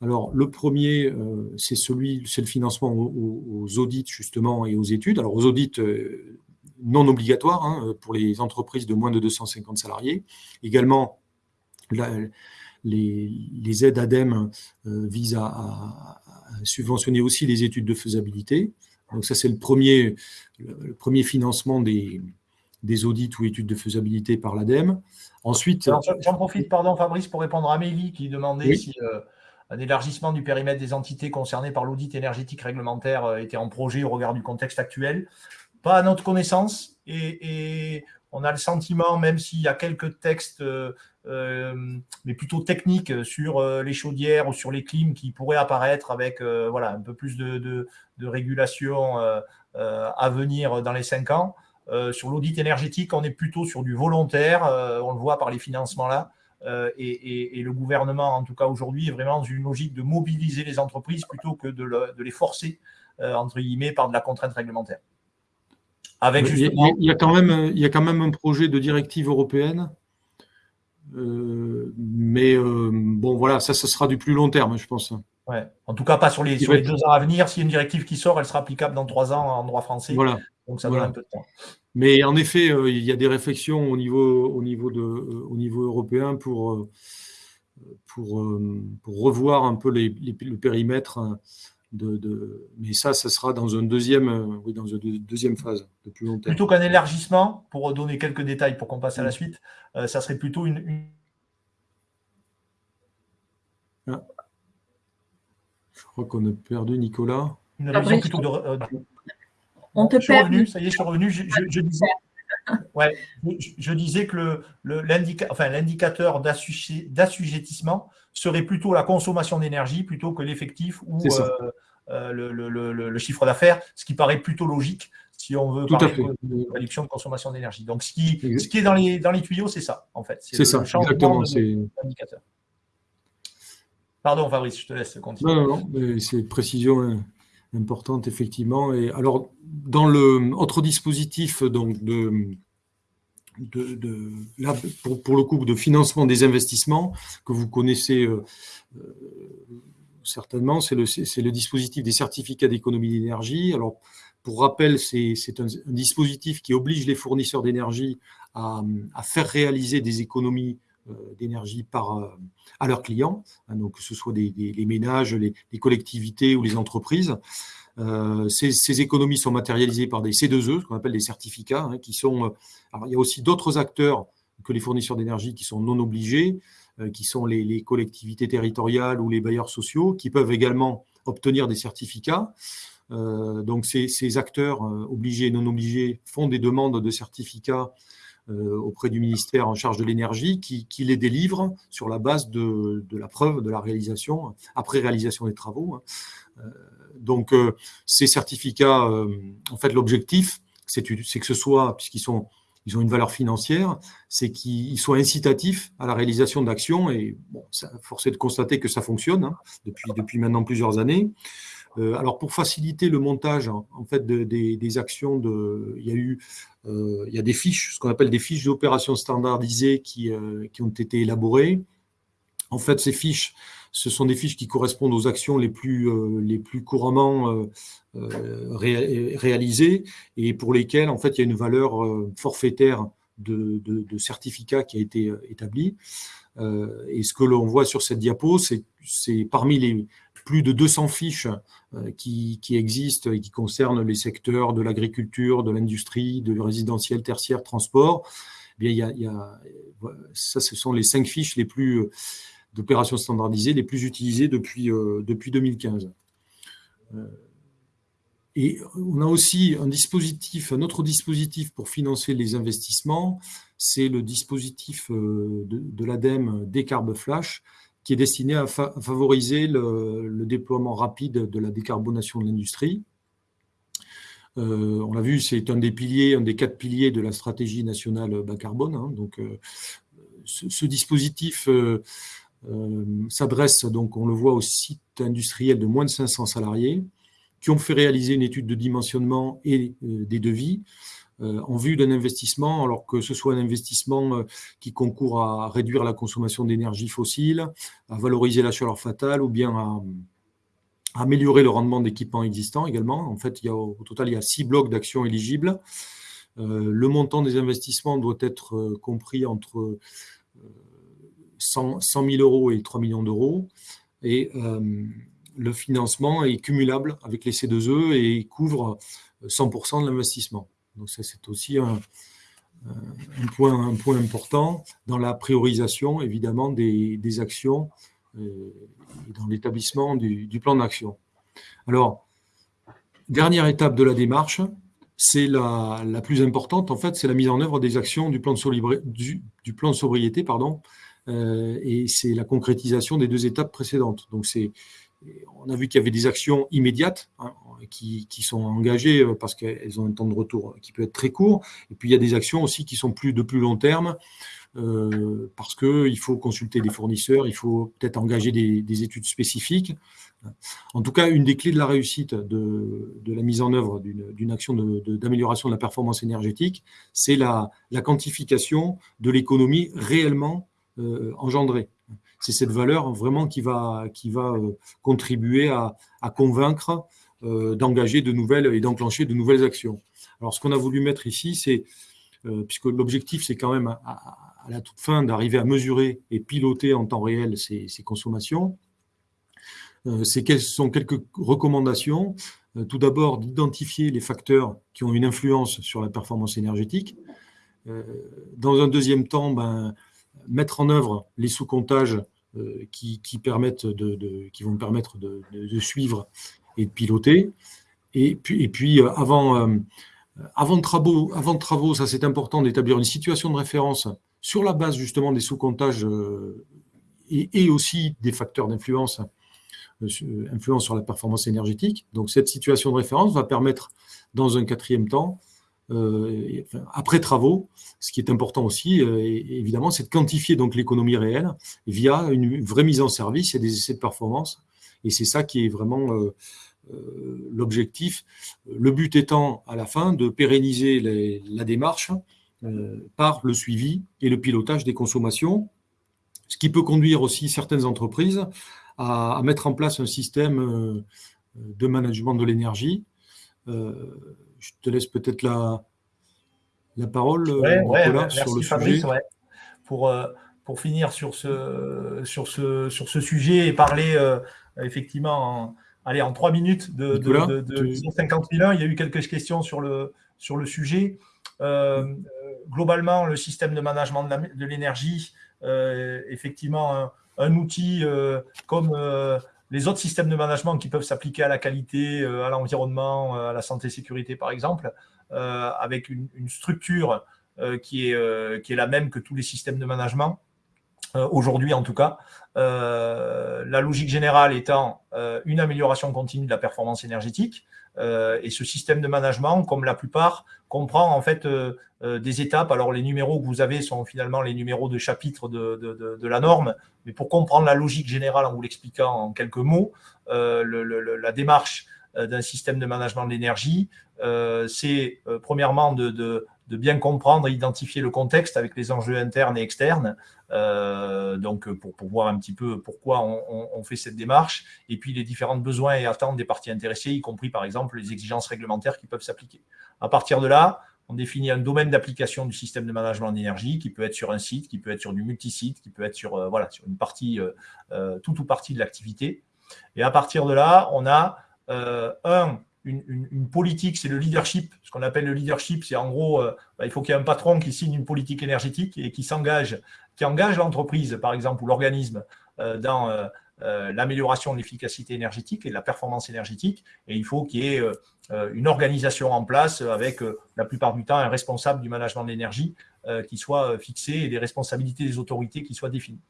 alors, le premier, euh, c'est celui, c'est le financement aux, audits justement et aux études. Alors, aux audits euh, non obligatoires hein, pour les entreprises de moins de 250 salariés. Également, les, aides ADEME euh, visent à, subventionner aussi les études de faisabilité. Donc, ça, c'est le premier, le, premier financement des, des audits ou études de faisabilité par l'ADEME. Ensuite. J'en profite, pardon, Fabrice, pour répondre à Amélie qui demandait si un élargissement du périmètre des entités concernées par l'audit énergétique réglementaire euh, était en projet au regard du contexte actuel. Pas à notre connaissance. Et, on a le sentiment, même s'il y a quelques textes, euh, euh, mais plutôt techniques, sur les chaudières ou sur les clims qui pourraient apparaître avec voilà, un peu plus de, régulation à venir dans les cinq ans. sur l'audit énergétique, on est plutôt sur du volontaire, on le voit par les financements là. Euh, et, le gouvernement, en tout cas aujourd'hui, est vraiment dans une logique de mobiliser les entreprises plutôt que de, les forcer, euh, entre guillemets, par de la contrainte réglementaire. Avec il, y a, quand même, il y a quand même un projet de directive européenne, euh, mais bon, voilà, ça, ce sera du plus long terme, je pense. Ouais. En tout cas, pas sur les, deux ans à venir. S'il y a une directive qui sort, elle sera applicable dans trois ans en droit français. Voilà. Donc ça donne un peu de temps. Mais en effet, euh, il y a des réflexions au niveau, au niveau, de, euh, au niveau européen pour, euh, pour, pour revoir un peu les, le périmètre de, mais ça, ça sera dans une deuxième, oui, dans une deuxième phase de plus long terme. Plutôt qu'un élargissement, pour donner quelques détails pour qu'on passe à la suite, ça serait plutôt une. Ah. Je crois qu'on a perdu Nicolas. Une révision plutôt de, on te je suis revenu, ça y est, je suis revenu. Je, disais, ouais, je, disais, que l'indicateur enfin, d'assujettissement serait plutôt la consommation d'énergie plutôt que l'effectif ou euh, euh, le, chiffre d'affaires, ce qui paraît plutôt logique si on veut parler de réduction de consommation d'énergie. Donc, ce qui, ce qui est dans les, dans les tuyaux, c'est ça, en fait. C'est ça, exactement. l'indicateur. Pardon, Fabrice, je te laisse continuer. Non, non, non c'est précision hein importante, effectivement. Et alors, dans le autre dispositif donc de, pour, le coup de financement des investissements que vous connaissez euh, euh, certainement, c'est le, dispositif des certificats d'économie d'énergie. Alors, pour rappel, c'est un, dispositif qui oblige les fournisseurs d'énergie à, faire réaliser des économies d'énergie par à leurs clients, hein, donc que ce soit des, les ménages, les, collectivités ou les entreprises. Euh, ces, économies sont matérialisées par des C2E, ce qu'on appelle des certificats, hein, qui sont. Euh, alors, il y a aussi d'autres acteurs que les fournisseurs d'énergie qui sont non obligés, euh, qui sont les, collectivités territoriales ou les bailleurs sociaux, qui peuvent également obtenir des certificats. donc, ces, acteurs obligés et non obligés font des demandes de certificats euh, auprès du ministère en charge de l'énergie qui, les délivre sur la base de, la preuve de la réalisation, après réalisation des travaux. Hein. Euh, donc, euh, ces certificats, en fait, l'objectif, c'est que ce soit, puisqu'ils ont une valeur financière, c'est qu'ils soient incitatifs à la réalisation d'actions. Et bon, force est de constater que ça fonctionne hein, depuis maintenant plusieurs années. Euh, alors pour faciliter le montage en fait des, actions, il y a eu euh, il y a des fiches, ce qu'on appelle des fiches d'opérations standardisées qui, euh, qui, ont été élaborées. En fait, ces fiches, ce sont des fiches qui correspondent aux actions les plus, les plus couramment réalisées et pour lesquelles en fait il y a une valeur forfaitaire de certificat qui a été établie. et ce que l'on voit sur cette diapo, c'est parmi les, plus de 200 fiches euh, qui, existent et qui concernent les secteurs de l'agriculture, de l'industrie, de résidentiel, tertiaire, transport. Eh bien, il y a, ça, ce sont les cinq fiches les plus euh, d'opérations standardisées les plus utilisées depuis, euh, depuis 2015. Et on a aussi un dispositif, un autre dispositif pour financer les investissements, c'est le dispositif de, de l'ADEME Décarbe Flash, qui est destiné à, favoriser le, déploiement rapide de la décarbonation de l'industrie. Euh, on l'a vu, c'est un des piliers, un des quatre piliers de la stratégie nationale bas carbone. Hein. donc, euh, ce, dispositif euh, s'adresse, donc, on le voit, aux sites industriels de moins de 500 salariés qui ont fait réaliser une étude de dimensionnement et des devis en vue d'un investissement, alors que ce soit un investissement euh, qui concourt à réduire la consommation d'énergie fossile, à valoriser la chaleur fatale ou bien à, améliorer le rendement d'équipements existants également. En fait, il y a, au total, il y a six blocs d'actions éligibles. Euh, le montant des investissements doit être compris entre 100, 000 euros et 3 millions d'euros. Et le financement est cumulable avec les C2E et couvre 100% de l'investissement. Donc ça, c'est aussi un, point, un, point, important dans la priorisation, évidemment, des, actions euh, et dans l'établissement du, plan d'action. Alors, dernière étape de la démarche, c'est la, plus importante, en fait, c'est la mise en œuvre des actions du plan de, du, plan de sobriété, pardon, euh, et c'est la concrétisation des deux étapes précédentes. Donc, c'est on a vu qu'il y avait des actions immédiates hein, qui, sont engagées euh, parce qu'elles ont un temps de retour qui peut être très court. Et puis il y a des actions aussi qui sont de plus long terme euh, parce qu'il faut consulter des fournisseurs, il faut peut-être engager des, études spécifiques. En tout cas, une des clés de la réussite de, la mise en œuvre d'une action d'amélioration de, la performance énergétique, c'est la, quantification de l'économie réellement euh, engendrée c'est cette valeur vraiment qui va, qui va euh, contribuer à, convaincre euh, d'engager de nouvelles et d'enclencher de nouvelles actions. Alors, ce qu'on a voulu mettre ici, c'est, euh, puisque l'objectif, c'est quand même à, la toute fin d'arriver à mesurer et piloter en temps réel ces, consommations, c'est quelles sont quelques recommandations. Tout d'abord, d'identifier les facteurs qui ont une influence sur la performance énergétique. Dans un deuxième temps, ben, mettre en œuvre les sous-comptages qui, permettent de, qui vont permettre de, suivre et de piloter. Et puis, et puis avant, avant de travaux, avant travaux, ça c'est important d'établir une situation de référence sur la base justement des sous-comptages euh, et, aussi des facteurs d'influence euh, influence sur la performance énergétique. Donc cette situation de référence va permettre dans un quatrième temps, euh, après travaux, ce qui est important aussi, évidemment, c'est de quantifier donc l'économie réelle via une vraie mise en service et des essais de performance. Et c'est ça qui est vraiment euh, l'objectif, le but étant à la fin de pérenniser la démarche euh, par le suivi et le pilotage des consommations, ce qui peut conduire aussi certaines entreprises à, mettre en place un système euh, de management de l'énergie. Je te laisse peut-être la, la parole, sur le sujet. Pour, pour finir sur ce, sur, ce, sur ce sujet et parler effectivement allez, en trois minutes de, de, de, 50 il y a eu quelques questions sur le, sur le sujet. Euh, globalement, le système de management de l'énergie, euh, effectivement, un, outil euh, comme les autres systèmes de management qui peuvent s'appliquer à la qualité, à l'environnement, à la santé sécurité, par exemple, avec une, structure qui, est, qui est la même que tous les systèmes de management. Aujourd'hui, en tout cas, euh, la logique générale étant euh, une amélioration continue de la performance énergétique. Euh, et ce système de management, comme la plupart, comprend en fait des étapes. Alors les numéros que vous avez sont finalement les numéros de chapitre de, la norme, mais pour comprendre la logique générale en vous l'expliquant en quelques mots, la démarche d'un système de management de l'énergie, c'est premièrement de, de bien comprendre et identifier le contexte avec les enjeux internes et externes, euh, donc pour, voir un petit peu pourquoi on, fait cette démarche, et puis les différents besoins et attentes des parties intéressées, y compris par exemple les exigences réglementaires qui peuvent s'appliquer. À partir de là, on définit un domaine d'application du système de management d'énergie qui peut être sur un site, qui peut être sur du multisite, qui peut être sur, euh, voilà, sur une partie, euh, toute ou partie de l'activité. Et à partir de là, on a un une, politique, c'est le leadership. Ce qu'on appelle le leadership, c'est en gros, euh, bah, il faut qu'il y ait un patron qui signe une politique énergétique et qui s'engage, qui engage l'entreprise, par exemple, ou l'organisme euh, dans euh, l'amélioration de l'efficacité énergétique et de la performance énergétique. Et il faut qu'il y ait une organisation en place avec, la plupart du temps, un responsable du management de l'énergie qui soit fixé et des responsabilités des autorités qui soient définies.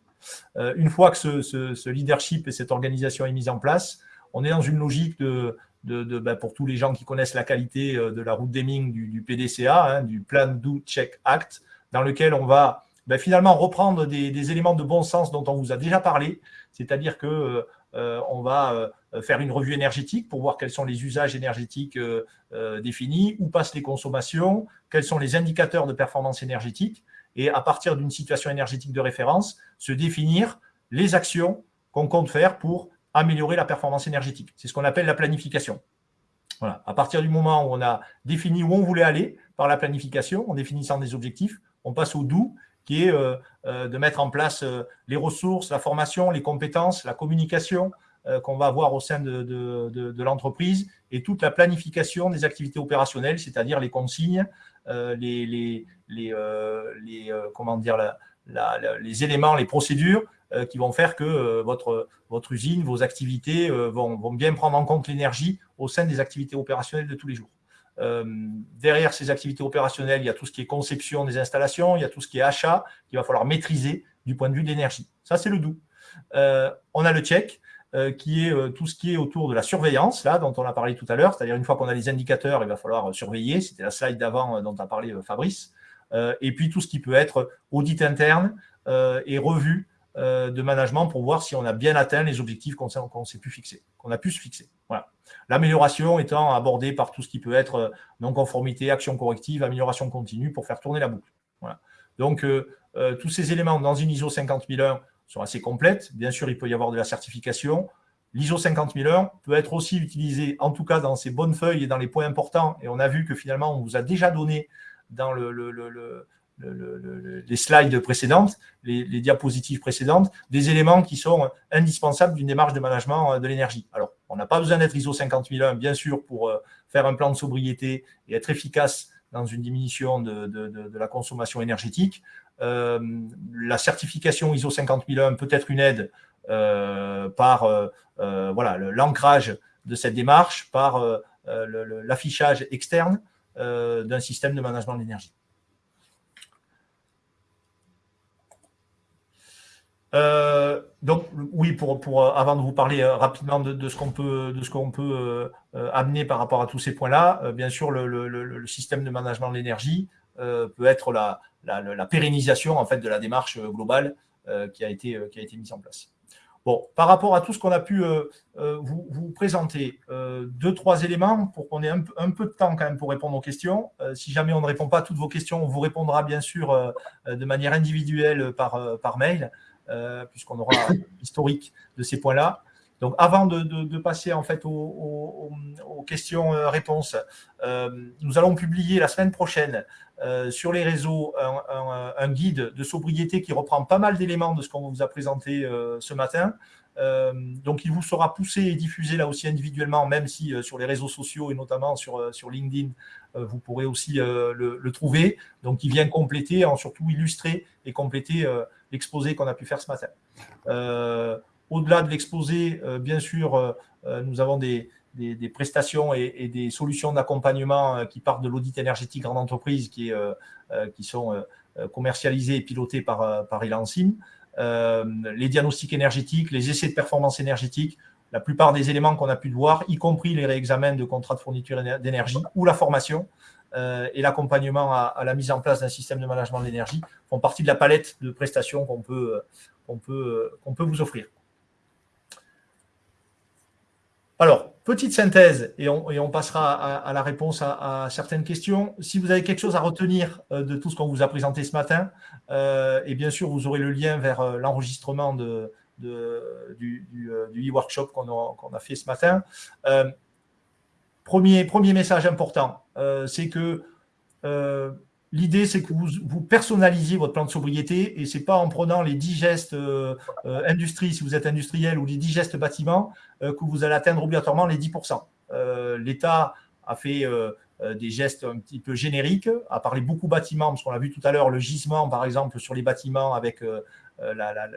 une fois que ce, ce leadership et cette organisation est mise en place, on est dans une logique de, ben, pour tous les gens qui connaissent la qualité euh, de la route Deming du, du PDCA, hein, du Plan Do Check Act, dans lequel on va ben, finalement reprendre des, éléments de bon sens dont on vous a déjà parlé, c'est-à-dire que euh, euh, on va faire une revue énergétique pour voir quels sont les usages énergétiques définis, où passent les consommations, quels sont les indicateurs de performance énergétique, et à partir d'une situation énergétique de référence, se définir les actions qu'on compte faire pour améliorer la performance énergétique. C'est ce qu'on appelle la planification. Voilà. À partir du moment où on a défini où on voulait aller par la planification, en définissant des objectifs, on passe au doux, qui est euh, euh, de mettre en place euh, les ressources, la formation, les compétences, la communication qu'on va avoir au sein de, de, l'entreprise et toute la planification des activités opérationnelles, c'est-à-dire les consignes, les, les, les, les comment dire, les éléments, les procédures qui vont faire que euh, votre, votre usine, vos activités euh, vont, vont bien prendre en compte l'énergie au sein des activités opérationnelles de tous les jours. derrière ces activités opérationnelles, il y a tout ce qui est conception des installations, il y a tout ce qui est achat qu'il va falloir maîtriser du point de vue de l'énergie. Ça, c'est le doux. on a le check, qui est tout ce qui est autour de la surveillance, là, dont on a parlé tout à l'heure, c'est-à-dire une fois qu'on a les indicateurs, il va falloir surveiller, c'était la slide d'avant dont a parlé Fabrice, et puis tout ce qui peut être audit interne et revue euh, de management pour voir si on a bien atteint les objectifs qu'on s'est pu fixer, qu'on a pu se fixer. L'amélioration étant abordée par tout ce qui peut être euh, non-conformité, action corrective, amélioration continue pour faire tourner la boucle. Donc, euh, tous ces éléments dans une ISO 50001 sont assez complètes. Bien sûr, il peut y avoir de la certification. L'ISO 50001 peut être aussi utilisé, en tout cas dans ces bonnes feuilles et dans les points importants. Et on a vu que finalement, on vous a déjà donné dans le, les slides précédentes, les, diapositives précédentes, des éléments qui sont indispensables d'une démarche de management de l'énergie. Alors, on n'a pas besoin d'être ISO 50001, bien sûr, pour faire un plan de sobriété et être efficace dans une diminution de, la consommation énergétique. la certification ISO 50001 peut être une aide par voilà l'ancrage de cette démarche, par l'affichage externe d'un système de management de l'énergie. Euh, donc oui, pour, euh, avant de vous parler euh, rapidement de, ce qu'on peut, de ce qu'on peut amener par rapport à tous ces points-là, bien sûr, le, système de management de l'énergie peut être la, pérennisation en fait de la démarche globale qui a été qui a été mise en place. Bon, par rapport à tout ce qu'on a pu vous, présenter, deux trois éléments pour qu'on ait un, peu de temps quand même pour répondre aux questions. si jamais on ne répond pas à toutes vos questions, on vous répondra bien sûr de manière individuelle par mail. Euh, puisqu'on aura l'historique de ces points-là. Donc, avant de, passer en fait aux, questions-réponses, euh, euh, nous allons publier la semaine prochaine sur les réseaux un, guide de sobriété qui reprend pas mal d'éléments de ce qu'on vous a présenté ce matin. donc, il vous sera poussé et diffusé là aussi individuellement, même si sur les réseaux sociaux et notamment sur, sur LinkedIn, vous pourrez aussi le, trouver. Donc, il vient compléter, surtout illustrer et compléter l'exposé qu'on a pu faire ce matin. Euh, au-delà de l'exposé, euh, bien sûr, euh, nous avons des, prestations et, des solutions d'accompagnement qui partent de l'audit énergétique en entreprise qui, sont commercialisées et pilotées par, par Elansim. les diagnostics énergétiques, les essais de performance énergétique, la plupart des éléments qu'on a pu voir, y compris les réexamens de contrats de fourniture d'énergie ou la formation, et l'accompagnement à, la mise en place d'un système de management de l'énergie font partie de la palette de prestations qu'on peut, peut, peut vous offrir. Alors, petite synthèse, et on, et on passera à, la réponse à, certaines questions. Si vous avez quelque chose à retenir euh, de tout ce qu'on vous a présenté ce matin, euh, et bien sûr, vous aurez le lien vers l'enregistrement de, du, e-workshop qu'on a, fait ce matin. Premier, message important, euh, c'est que euh, l'idée, c'est que vous, personnalisiez votre plan de sobriété et ce n'est pas en prenant les 10 gestes euh, industrie, si vous êtes industriel, ou les 10 gestes bâtiment, que vous allez atteindre obligatoirement les 10%. L'État a fait des gestes un petit peu génériques, a parlé beaucoup bâtiments, parce qu'on l'a vu tout à l'heure, le gisement, par exemple, sur les bâtiments avec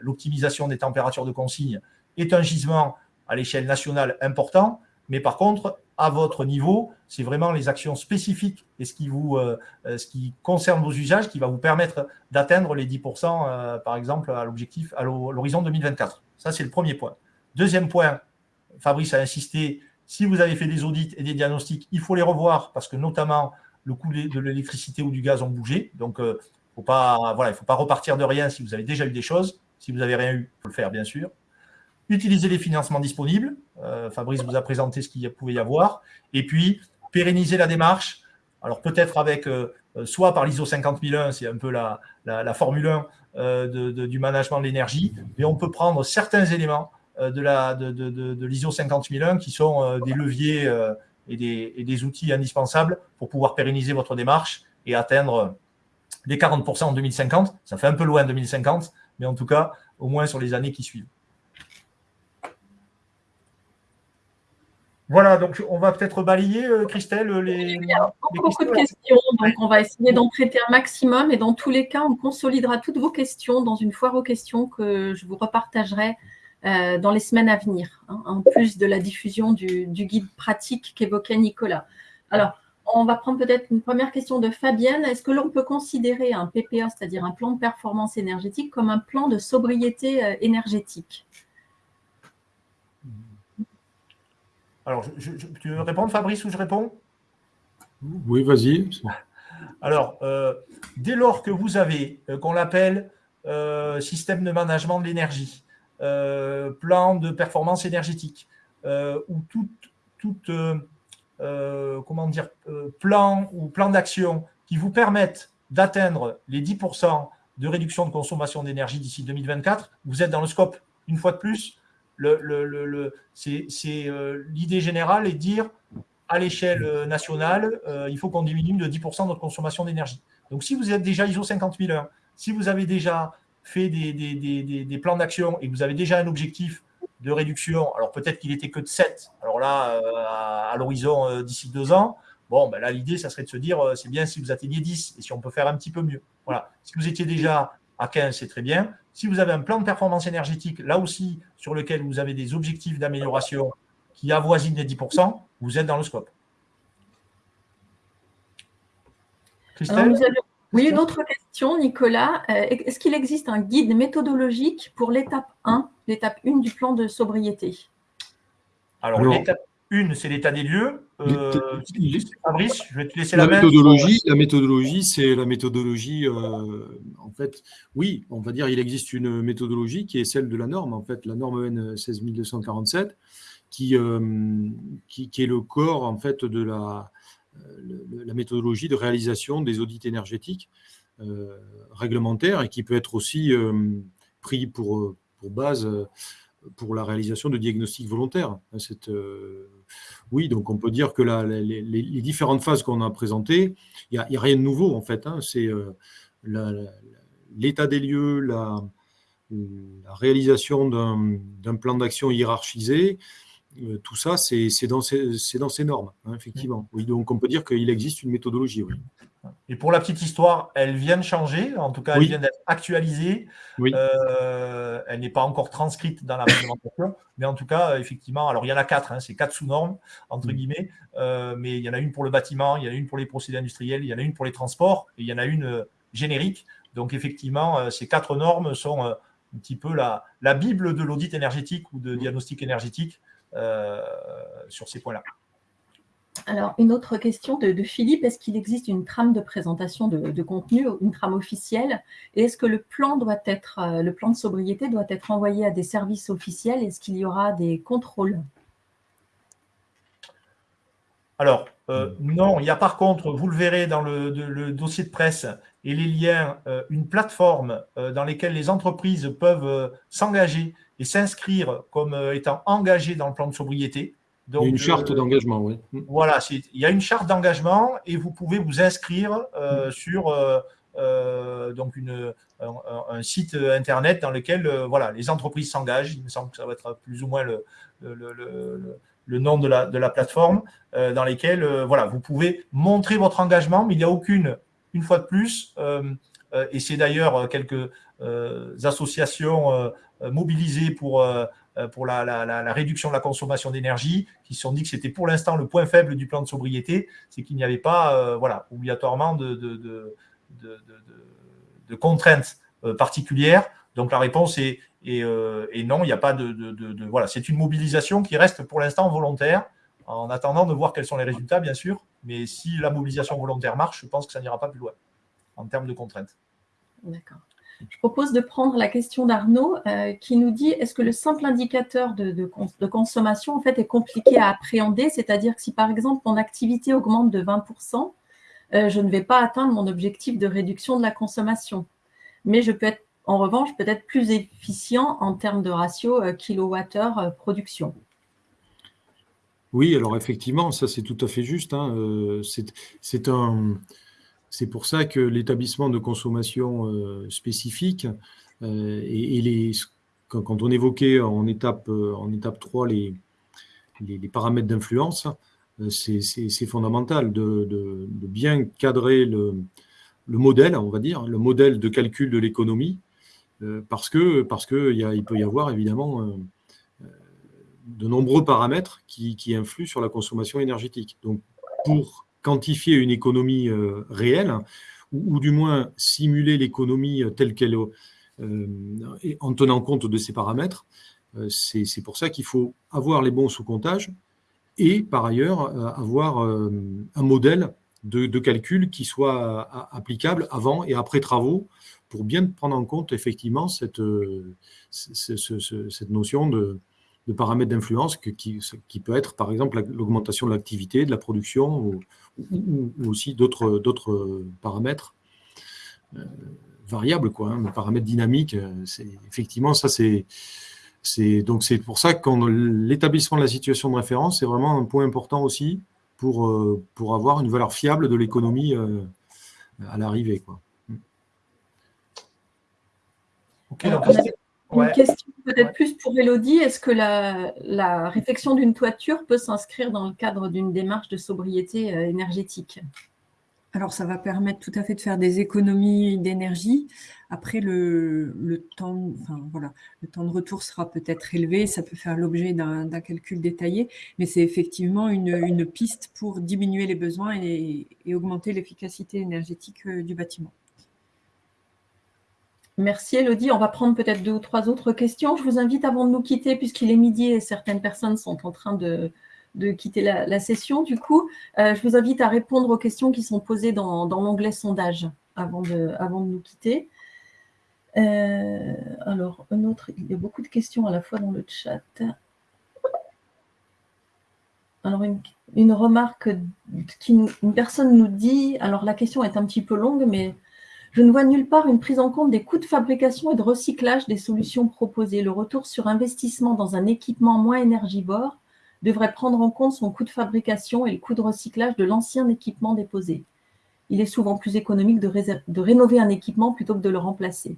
l'optimisation des températures de consigne, est un gisement à l'échelle nationale important. Mais par contre, à votre niveau, c'est vraiment les actions spécifiques et ce qui, euh, euh, concerne vos usages qui va vous permettre d'atteindre les 10%, euh, par exemple, à l'objectif, à l'horizon 2024. Ça, c'est le premier point. Deuxième point, Fabrice a insisté, si vous avez fait des audits et des diagnostics, il faut les revoir parce que notamment le coût de l'électricité ou du gaz ont bougé. Donc, voilà, il ne faut pas repartir de rien si vous avez déjà eu des choses. Si vous n'avez rien eu, il faut le faire, bien sûr utiliser les financements disponibles. Euh, Fabrice vous a présenté ce qu'il pouvait y avoir. Et puis, pérenniser la démarche. Alors, peut-être avec, euh, euh, soit par l'ISO 50001, c'est un peu la, Formule 1 du management de l'énergie, mais on peut prendre certains éléments de, la, de, de l'ISO 50001 qui sont des leviers et des, et, des, outils indispensables pour pouvoir pérenniser votre démarche et atteindre les 40% en 2050. Ça fait un peu loin 2050, mais en tout cas, au moins sur les années qui suivent. Voilà, donc on va peut-être balayer, euh, Christelle, les. Il y a beaucoup, de questions, donc on va essayer d'en traiter un maximum. Et dans tous les cas, on consolidera toutes vos questions dans une foire aux questions que je vous repartagerai euh, dans les semaines à venir, hein, en plus de la diffusion du, guide pratique qu'évoquait Nicolas. Alors, on va prendre peut-être une première question de Fabienne. Est-ce que l'on peut considérer un PPA, c'est-à-dire un plan de performance énergétique, comme un plan de sobriété euh, énergétique? Alors, tu veux répondre, Fabrice, ou je réponds? Oui, vas-y. Alors, euh, dès lors que vous avez, euh, qu'on l'appelle euh, système de management de l'énergie, plan de performance énergétique, ou tout, tout comment dire, plan ou plan d'action qui vous permettent d'atteindre les 10% de réduction de consommation d'énergie d'ici 2024, vous êtes dans le scope, une fois de plus, c'est euh, l'idée générale est de dire à l'échelle euh, nationale, euh, il faut qu'on diminue de 10% notre consommation d'énergie. Donc, si vous êtes déjà ISO 50001, si vous avez déjà fait des, plans d'action et que vous avez déjà un objectif de réduction, alors peut-être qu'il était que de 7, alors là, à, l'horizon d'ici deux ans, bon, ben là, l'idée, ça serait de se dire, c'est bien si vous atteignez 10 et si on peut faire un petit peu mieux. Voilà. Si vous étiez déjà à 15, c'est très bien. Si vous avez un plan de performance énergétique, là aussi, sur lequel vous avez des objectifs d'amélioration qui avoisinent les 10%, vous êtes dans le scope. Christelle Oui, une autre question, Nicolas. Euh, est-ce qu'il existe un guide méthodologique pour l'étape 1, l'étape 1 du plan de sobriété? Alors, l'étape une, c'est l'état des lieux. Euh, Fabrice, je vais te laisser la, la méthodologie. La méthodologie, c'est la méthodologie. Euh, en fait, oui, on va dire il existe une méthodologie qui est celle de la norme. En fait, la norme EN 16247, qui, euh, qui, qui, est le corps en fait de la, la méthodologie de réalisation des audits énergétiques réglementaires et qui peut être aussi pris pour, pour base pour la réalisation de diagnostics volontaires. Cette, oui, donc on peut dire que les, différentes phases qu'on a présentées, il n'y a, rien de nouveau en fait. Hein. c'est euh, l'état des lieux, la, réalisation d'un plan d'action hiérarchisé, euh, tout ça, c'est dans, dans, ces normes, hein, effectivement. Oui, donc on peut dire qu'il existe une méthodologie. Oui. Et pour la petite histoire, elle vient de changer, en tout cas, elle vient d'être actualisée. Euh, elle n'est pas encore transcrite dans la réglementation, mais en tout cas, effectivement, alors il y en a quatre, hein, c'est quatre sous-normes, entre guillemets, euh, mais il y en a une pour le bâtiment, il y en a une pour les procédés industriels, il y en a une pour les transports, et il y en a une euh, générique. Donc, effectivement, ces quatre normes sont un petit peu la, la Bible de l'audit énergétique ou de diagnostic énergétique sur ces points-là. Alors, une autre question de, Philippe, est-ce qu'il existe une trame de présentation de, contenu, une trame officielle? Et est-ce que le plan, doit être, euh, le plan de sobriété doit être envoyé à des services officiels? Est-ce qu'il y aura des contrôles? Alors, euh, non, il y a par contre, vous le verrez dans le, dossier de presse et les liens, euh, une plateforme dans laquelle les entreprises peuvent s'engager et s'inscrire comme étant engagées dans le plan de sobriété une charte euh, d'engagement, oui. Mm. Voilà, il y a une charte d'engagement et vous pouvez vous inscrire euh, mm. sur euh, donc une, un, site internet dans lequel voilà, les entreprises s'engagent. Il me semble que ça va être plus ou moins le, le, nom de la, de la plateforme, dans lesquels voilà, vous pouvez montrer votre engagement, mais il n'y a aucune, une fois de plus, et c'est d'ailleurs quelques associations mobilisées pour pour la, réduction de la consommation d'énergie, qui se sont dit que c'était pour l'instant le point faible du plan de sobriété, c'est qu'il n'y avait pas euh, voilà, obligatoirement de, contraintes euh, particulières. Donc la réponse est, non, il n'y a pas de, voilà, c'est une mobilisation qui reste pour l'instant volontaire, en attendant de voir quels sont les résultats, bien sûr. Mais si la mobilisation volontaire marche, je pense que ça n'ira pas plus loin en termes de contraintes. D'accord. Je propose de prendre la question d'Arnaud euh, qui nous dit est-ce que le simple indicateur de, consommation en fait, est compliqué à appréhender? C'est-à-dire que si par exemple mon activité augmente de 20%, euh, je ne vais pas atteindre mon objectif de réduction de la consommation. Mais je peux être en revanche peut-être plus efficient en termes de ratio euh, kilowattheure production. Oui, alors effectivement, ça c'est tout à fait juste. Hein. C'est un c'est pour ça que l'établissement de consommation euh, spécifique euh, et, quand, on évoquait en étape, euh, en étape 3 les, paramètres d'influence, c'est fondamental de, bien cadrer le, le, modèle, on va dire, le modèle de calcul de l'économie, parce que peut y avoir évidemment de nombreux paramètres qui, qui, influent sur la consommation énergétique. Donc, pour quantifier une économie euh, réelle, ou, du moins simuler l'économie euh, telle qu'elle est, euh, en tenant compte de ces paramètres. C'est pour ça qu'il faut avoir les bons sous-comptages et par ailleurs avoir un modèle de, calcul qui soit applicable avant et après travaux pour bien prendre en compte effectivement cette, cette notion de, de paramètres d'influence qui, qui, peut être par exemple l'augmentation de l'activité, de la production ou, aussi d'autres paramètres euh, variables, quoi, hein, paramètres dynamiques. Euh, effectivement, ça c'est donc c'est pour ça que l'établissement de la situation de référence c'est vraiment un point important aussi pour, euh, pour avoir une valeur fiable de l'économie à l'arrivée. Une question peut-être plus pour Elodie. Est-ce que la, la réfection d'une toiture peut s'inscrire dans le cadre d'une démarche de sobriété énergétique? Alors, ça va permettre tout à fait de faire des économies d'énergie. Après, le, temps, enfin, voilà, le temps de retour sera peut-être élevé, ça peut faire l'objet d'un calcul détaillé, mais c'est effectivement une, piste pour diminuer les besoins et, augmenter l'efficacité énergétique euh, du bâtiment. Merci Elodie. On va prendre peut-être deux ou trois autres questions. Je vous invite avant de nous quitter, puisqu'il est midi et certaines personnes sont en train de, quitter la, session. Du coup, euh, je vous invite à répondre aux questions qui sont posées dans, l'onglet sondage avant de, avant nous quitter. Euh, alors, un autre, il y a beaucoup de questions à la fois dans le chat. Alors, une, remarque qui une personne nous dit, alors la question est un petit peu longue, mais je ne vois nulle part une prise en compte des coûts de fabrication et de recyclage des solutions proposées. Le retour sur investissement dans un équipement moins énergivore devrait prendre en compte son coût de fabrication et le coût de recyclage de l'ancien équipement déposé. Il est souvent plus économique de, rénover un équipement plutôt que de le remplacer.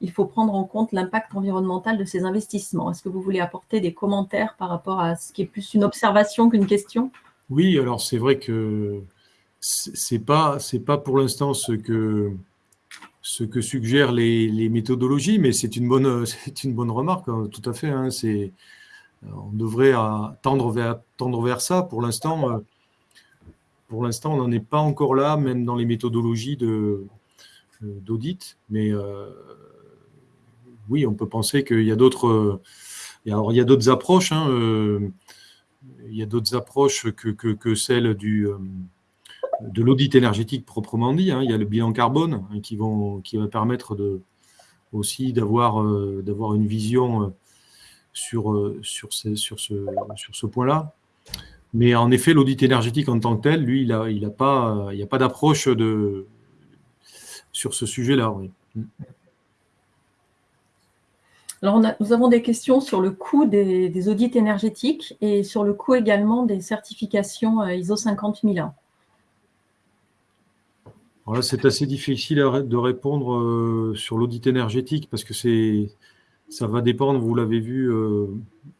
Il faut prendre en compte l'impact environnemental de ces investissements. Est-ce que vous voulez apporter des commentaires par rapport à ce qui est plus une observation qu'une question? Oui, alors c'est vrai que ce n'est pas, pas pour l'instant ce que, ce que suggèrent les, méthodologies, mais c'est une, bonne, une bonne remarque, hein, tout à fait. Hein, c'est on devrait euh, tendre, vers, tendre vers ça. Pour l'instant, euh, pour l'instant, on n'en est pas encore là, même dans les méthodologies euh, d'audit. Mais oui, on peut penser qu'il y a d'autres. Il y a d'autres approches. Hein, il y a d'autres approches que, que, celle du, de l'audit énergétique proprement dit. Hein. Il y a le bilan carbone hein, qui, va permettre de, aussi d'avoir d'avoir une vision sur, euh, sur, ce, point-là. Mais en effet, l'audit énergétique en tant que tel, lui, il n'y a, pas, d'approche sur ce sujet-là. Alors, nous avons des questions sur le coût des, audits énergétiques et sur le coût également des certifications euh, ISO 50001. Voilà, c'est assez difficile de répondre euh, sur l'audit énergétique parce que c'est ça va dépendre, vous l'avez vu, euh,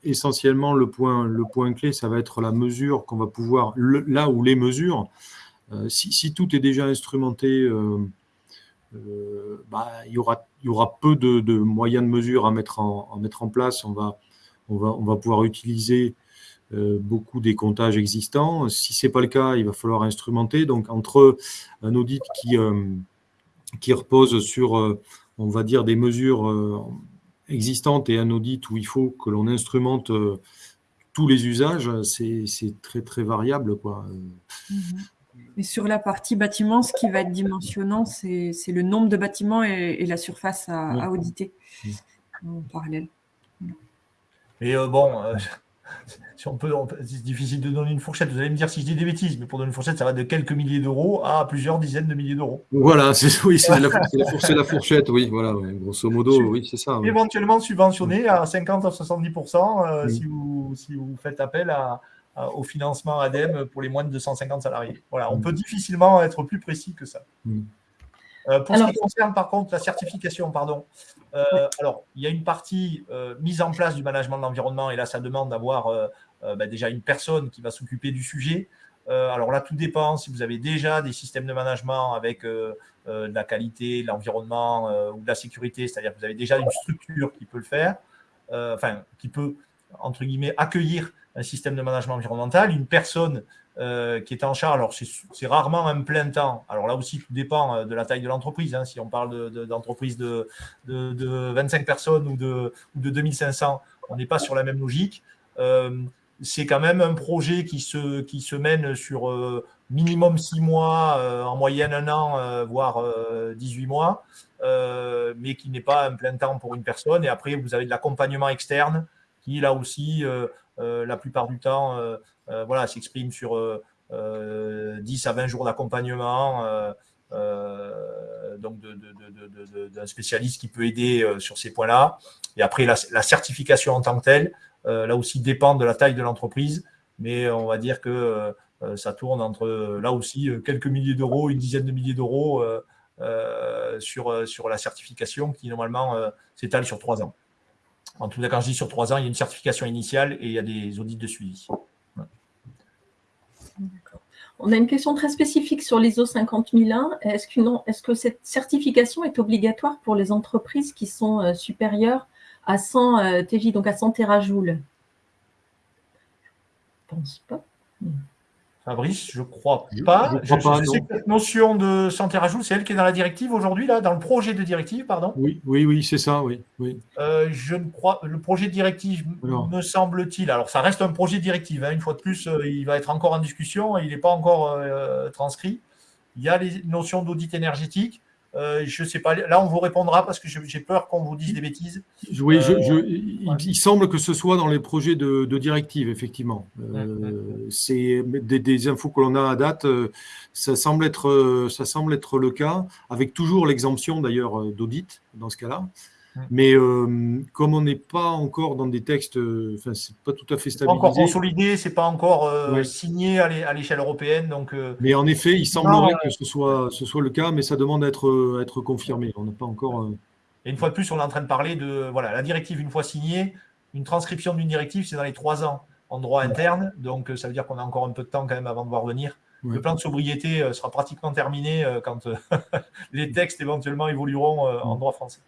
essentiellement le point, le point clé, ça va être la mesure qu'on va pouvoir, là où les mesures, euh, si, tout est déjà instrumenté, bah, il, y aura, il y aura peu de, moyens de mesure à mettre en, mettre en place. On va, on va, on va pouvoir utiliser beaucoup des comptages existants. Si ce n'est pas le cas, il va falloir instrumenter. Donc, entre un audit qui, qui repose sur, on va dire, des mesures existante et un audit où il faut que l'on instrumente euh, tous les usages, c'est très très variable. Quoi. Et sur la partie bâtiment, ce qui va être dimensionnant, c'est le nombre de bâtiments et, la surface à, auditer en parallèle. Mais euh, bon, euh, si on peut, c'est difficile de donner une fourchette. Vous allez me dire si je dis des bêtises, mais pour donner une fourchette, ça va de quelques milliers d'euros à plusieurs dizaines de milliers d'euros. Voilà, c'est oui, c'est la, fourchette, oui, voilà, grosso modo, oui, c'est ça. Éventuellement subventionné à 50 à 70% euh, si, vous, si vous faites appel à, au financement ADEME pour les moins de 250 salariés. Voilà, on peut difficilement être plus précis que ça. Euh, pour ce qui concerne par contre la certification, pardon, euh, alors il y a une partie euh, mise en place du management de l'environnement et là ça demande d'avoir bah, déjà une personne qui va s'occuper du sujet. alors là tout dépend si vous avez déjà des systèmes de management avec de la qualité, de l'environnement ou de la sécurité, c'est-à-dire que vous avez déjà une structure qui peut le faire, enfin qui peut entre guillemets accueillir un système de management environnemental, une personne euh, qui est en charge. Alors, c'est rarement un plein temps. Alors là aussi, tout dépend euh, de la taille de l'entreprise. Hein. Si on parle d'entreprise de, de, 25 personnes ou de, de 2500, on n'est pas sur la même logique. Euh, c'est quand même un projet qui se, mène sur minimum 6 mois, en moyenne un an, voire 18 mois, mais qui n'est pas un plein temps pour une personne. Et après, vous avez de l'accompagnement externe qui, là aussi, la plupart du temps, voilà, s'exprime sur 10 euh, à 20 jours d'accompagnement euh, donc d'un spécialiste qui peut aider sur ces points-là. Et après, la, certification en tant que telle, là aussi, dépend de la taille de l'entreprise, mais on va dire que ça tourne entre, là aussi, quelques milliers d'euros, une dizaine de milliers d'euros sur, sur la certification qui, normalement, s'étale sur trois ans. En tout cas, quand je dis sur trois ans, il y a une certification initiale et il y a des audits de suivi. On a une question très spécifique sur l'ISO 50001. Est-ce est que, cette certification est obligatoire pour les entreprises qui sont euh, supérieures à 100 euh, TJ, donc à 100 terajoules? Je ne pense pas. Fabrice, je ne crois pas. Je, sais que cette notion de santé rajout, c'est elle qui est dans la directive aujourd'hui, là, dans le projet de directive, pardon. Oui, oui, oui, c'est ça, oui. oui. Euh, je ne crois, le projet de directive, me semble-t-il. Alors, ça reste un projet de directive. Hein, une fois de plus, euh, il va être encore en discussion. Il n'est pas encore euh, transcrit. Il y a les notions d'audit énergétique. Euh, je ne sais pas. Là, on vous répondra parce que j'ai peur qu'on vous dise des bêtises. Oui, euh, il, semble que ce soit dans les projets de, directive, effectivement. Euh, c'est des, infos que l'on a à date. Ça semble, être, ça semble être le cas, avec toujours l'exemption d'ailleurs d'audit dans ce cas-là. Mais euh, comme on n'est pas encore dans des textes, euh, enfin, c'est pas tout à fait stabilisé. Pas encore consolidé, c'est pas encore euh, signé à l'échelle européenne. Donc, Mais en effet, il semblerait que ce soit, ce soit le cas, mais ça demande à être, être confirmé. On n'a pas encore. Et une fois de plus, on est en train de parler de voilà, la directive une fois signée, une transcription d'une directive, c'est dans les trois ans en droit interne. Donc, ça veut dire qu'on a encore un peu de temps quand même avant de voir venir. Le plan de sobriété sera pratiquement terminé quand les textes éventuellement évolueront en droit français.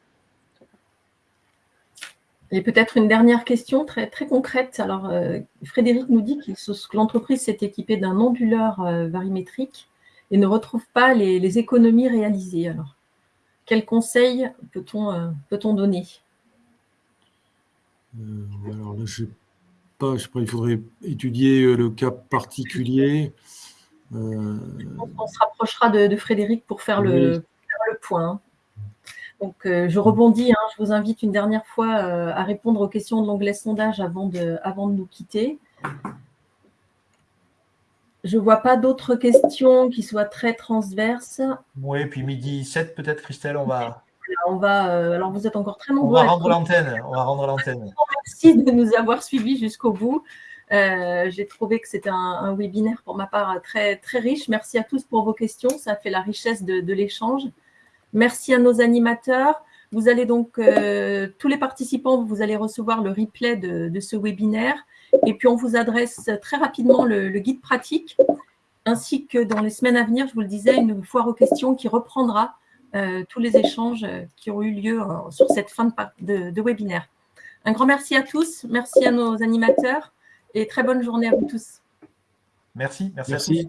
Et peut-être une dernière question très, très concrète. Alors, euh, Frédéric nous dit que l'entreprise s'est équipée d'un onduleur euh, varimétrique et ne retrouve pas les, économies réalisées. Alors, quels conseils peut-on euh, peut donner? Alors là, je pas, je pas, il faudrait étudier le cas particulier. On, se rapprochera de, Frédéric pour faire, le, le point. Donc, euh, je rebondis, hein, je vous invite une dernière fois euh, à répondre aux questions de l'onglet sondage avant de, avant de nous quitter. Je ne vois pas d'autres questions qui soient très transverses. Oui, puis midi 7 peut-être, Christelle, on va... On va euh, alors, vous êtes encore très nombreux. On va rendre l'antenne. On va rendre l'antenne. Merci de nous avoir suivis jusqu'au bout. J'ai trouvé que c'était un, webinaire pour ma part très, très riche. Merci à tous pour vos questions. Ça fait la richesse de l'échange. Merci à nos animateurs. Vous allez donc, euh, tous les participants, vous allez recevoir le replay de, ce webinaire. Et puis, on vous adresse très rapidement le, guide pratique, ainsi que dans les semaines à venir, je vous le disais, une foire aux questions qui reprendra euh, tous les échanges qui ont eu lieu euh, sur cette fin de, de, webinaire. Un grand merci à tous, merci à nos animateurs et très bonne journée à vous tous. Merci, merci, merci.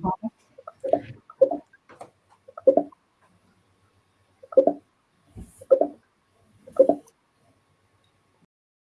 à tous.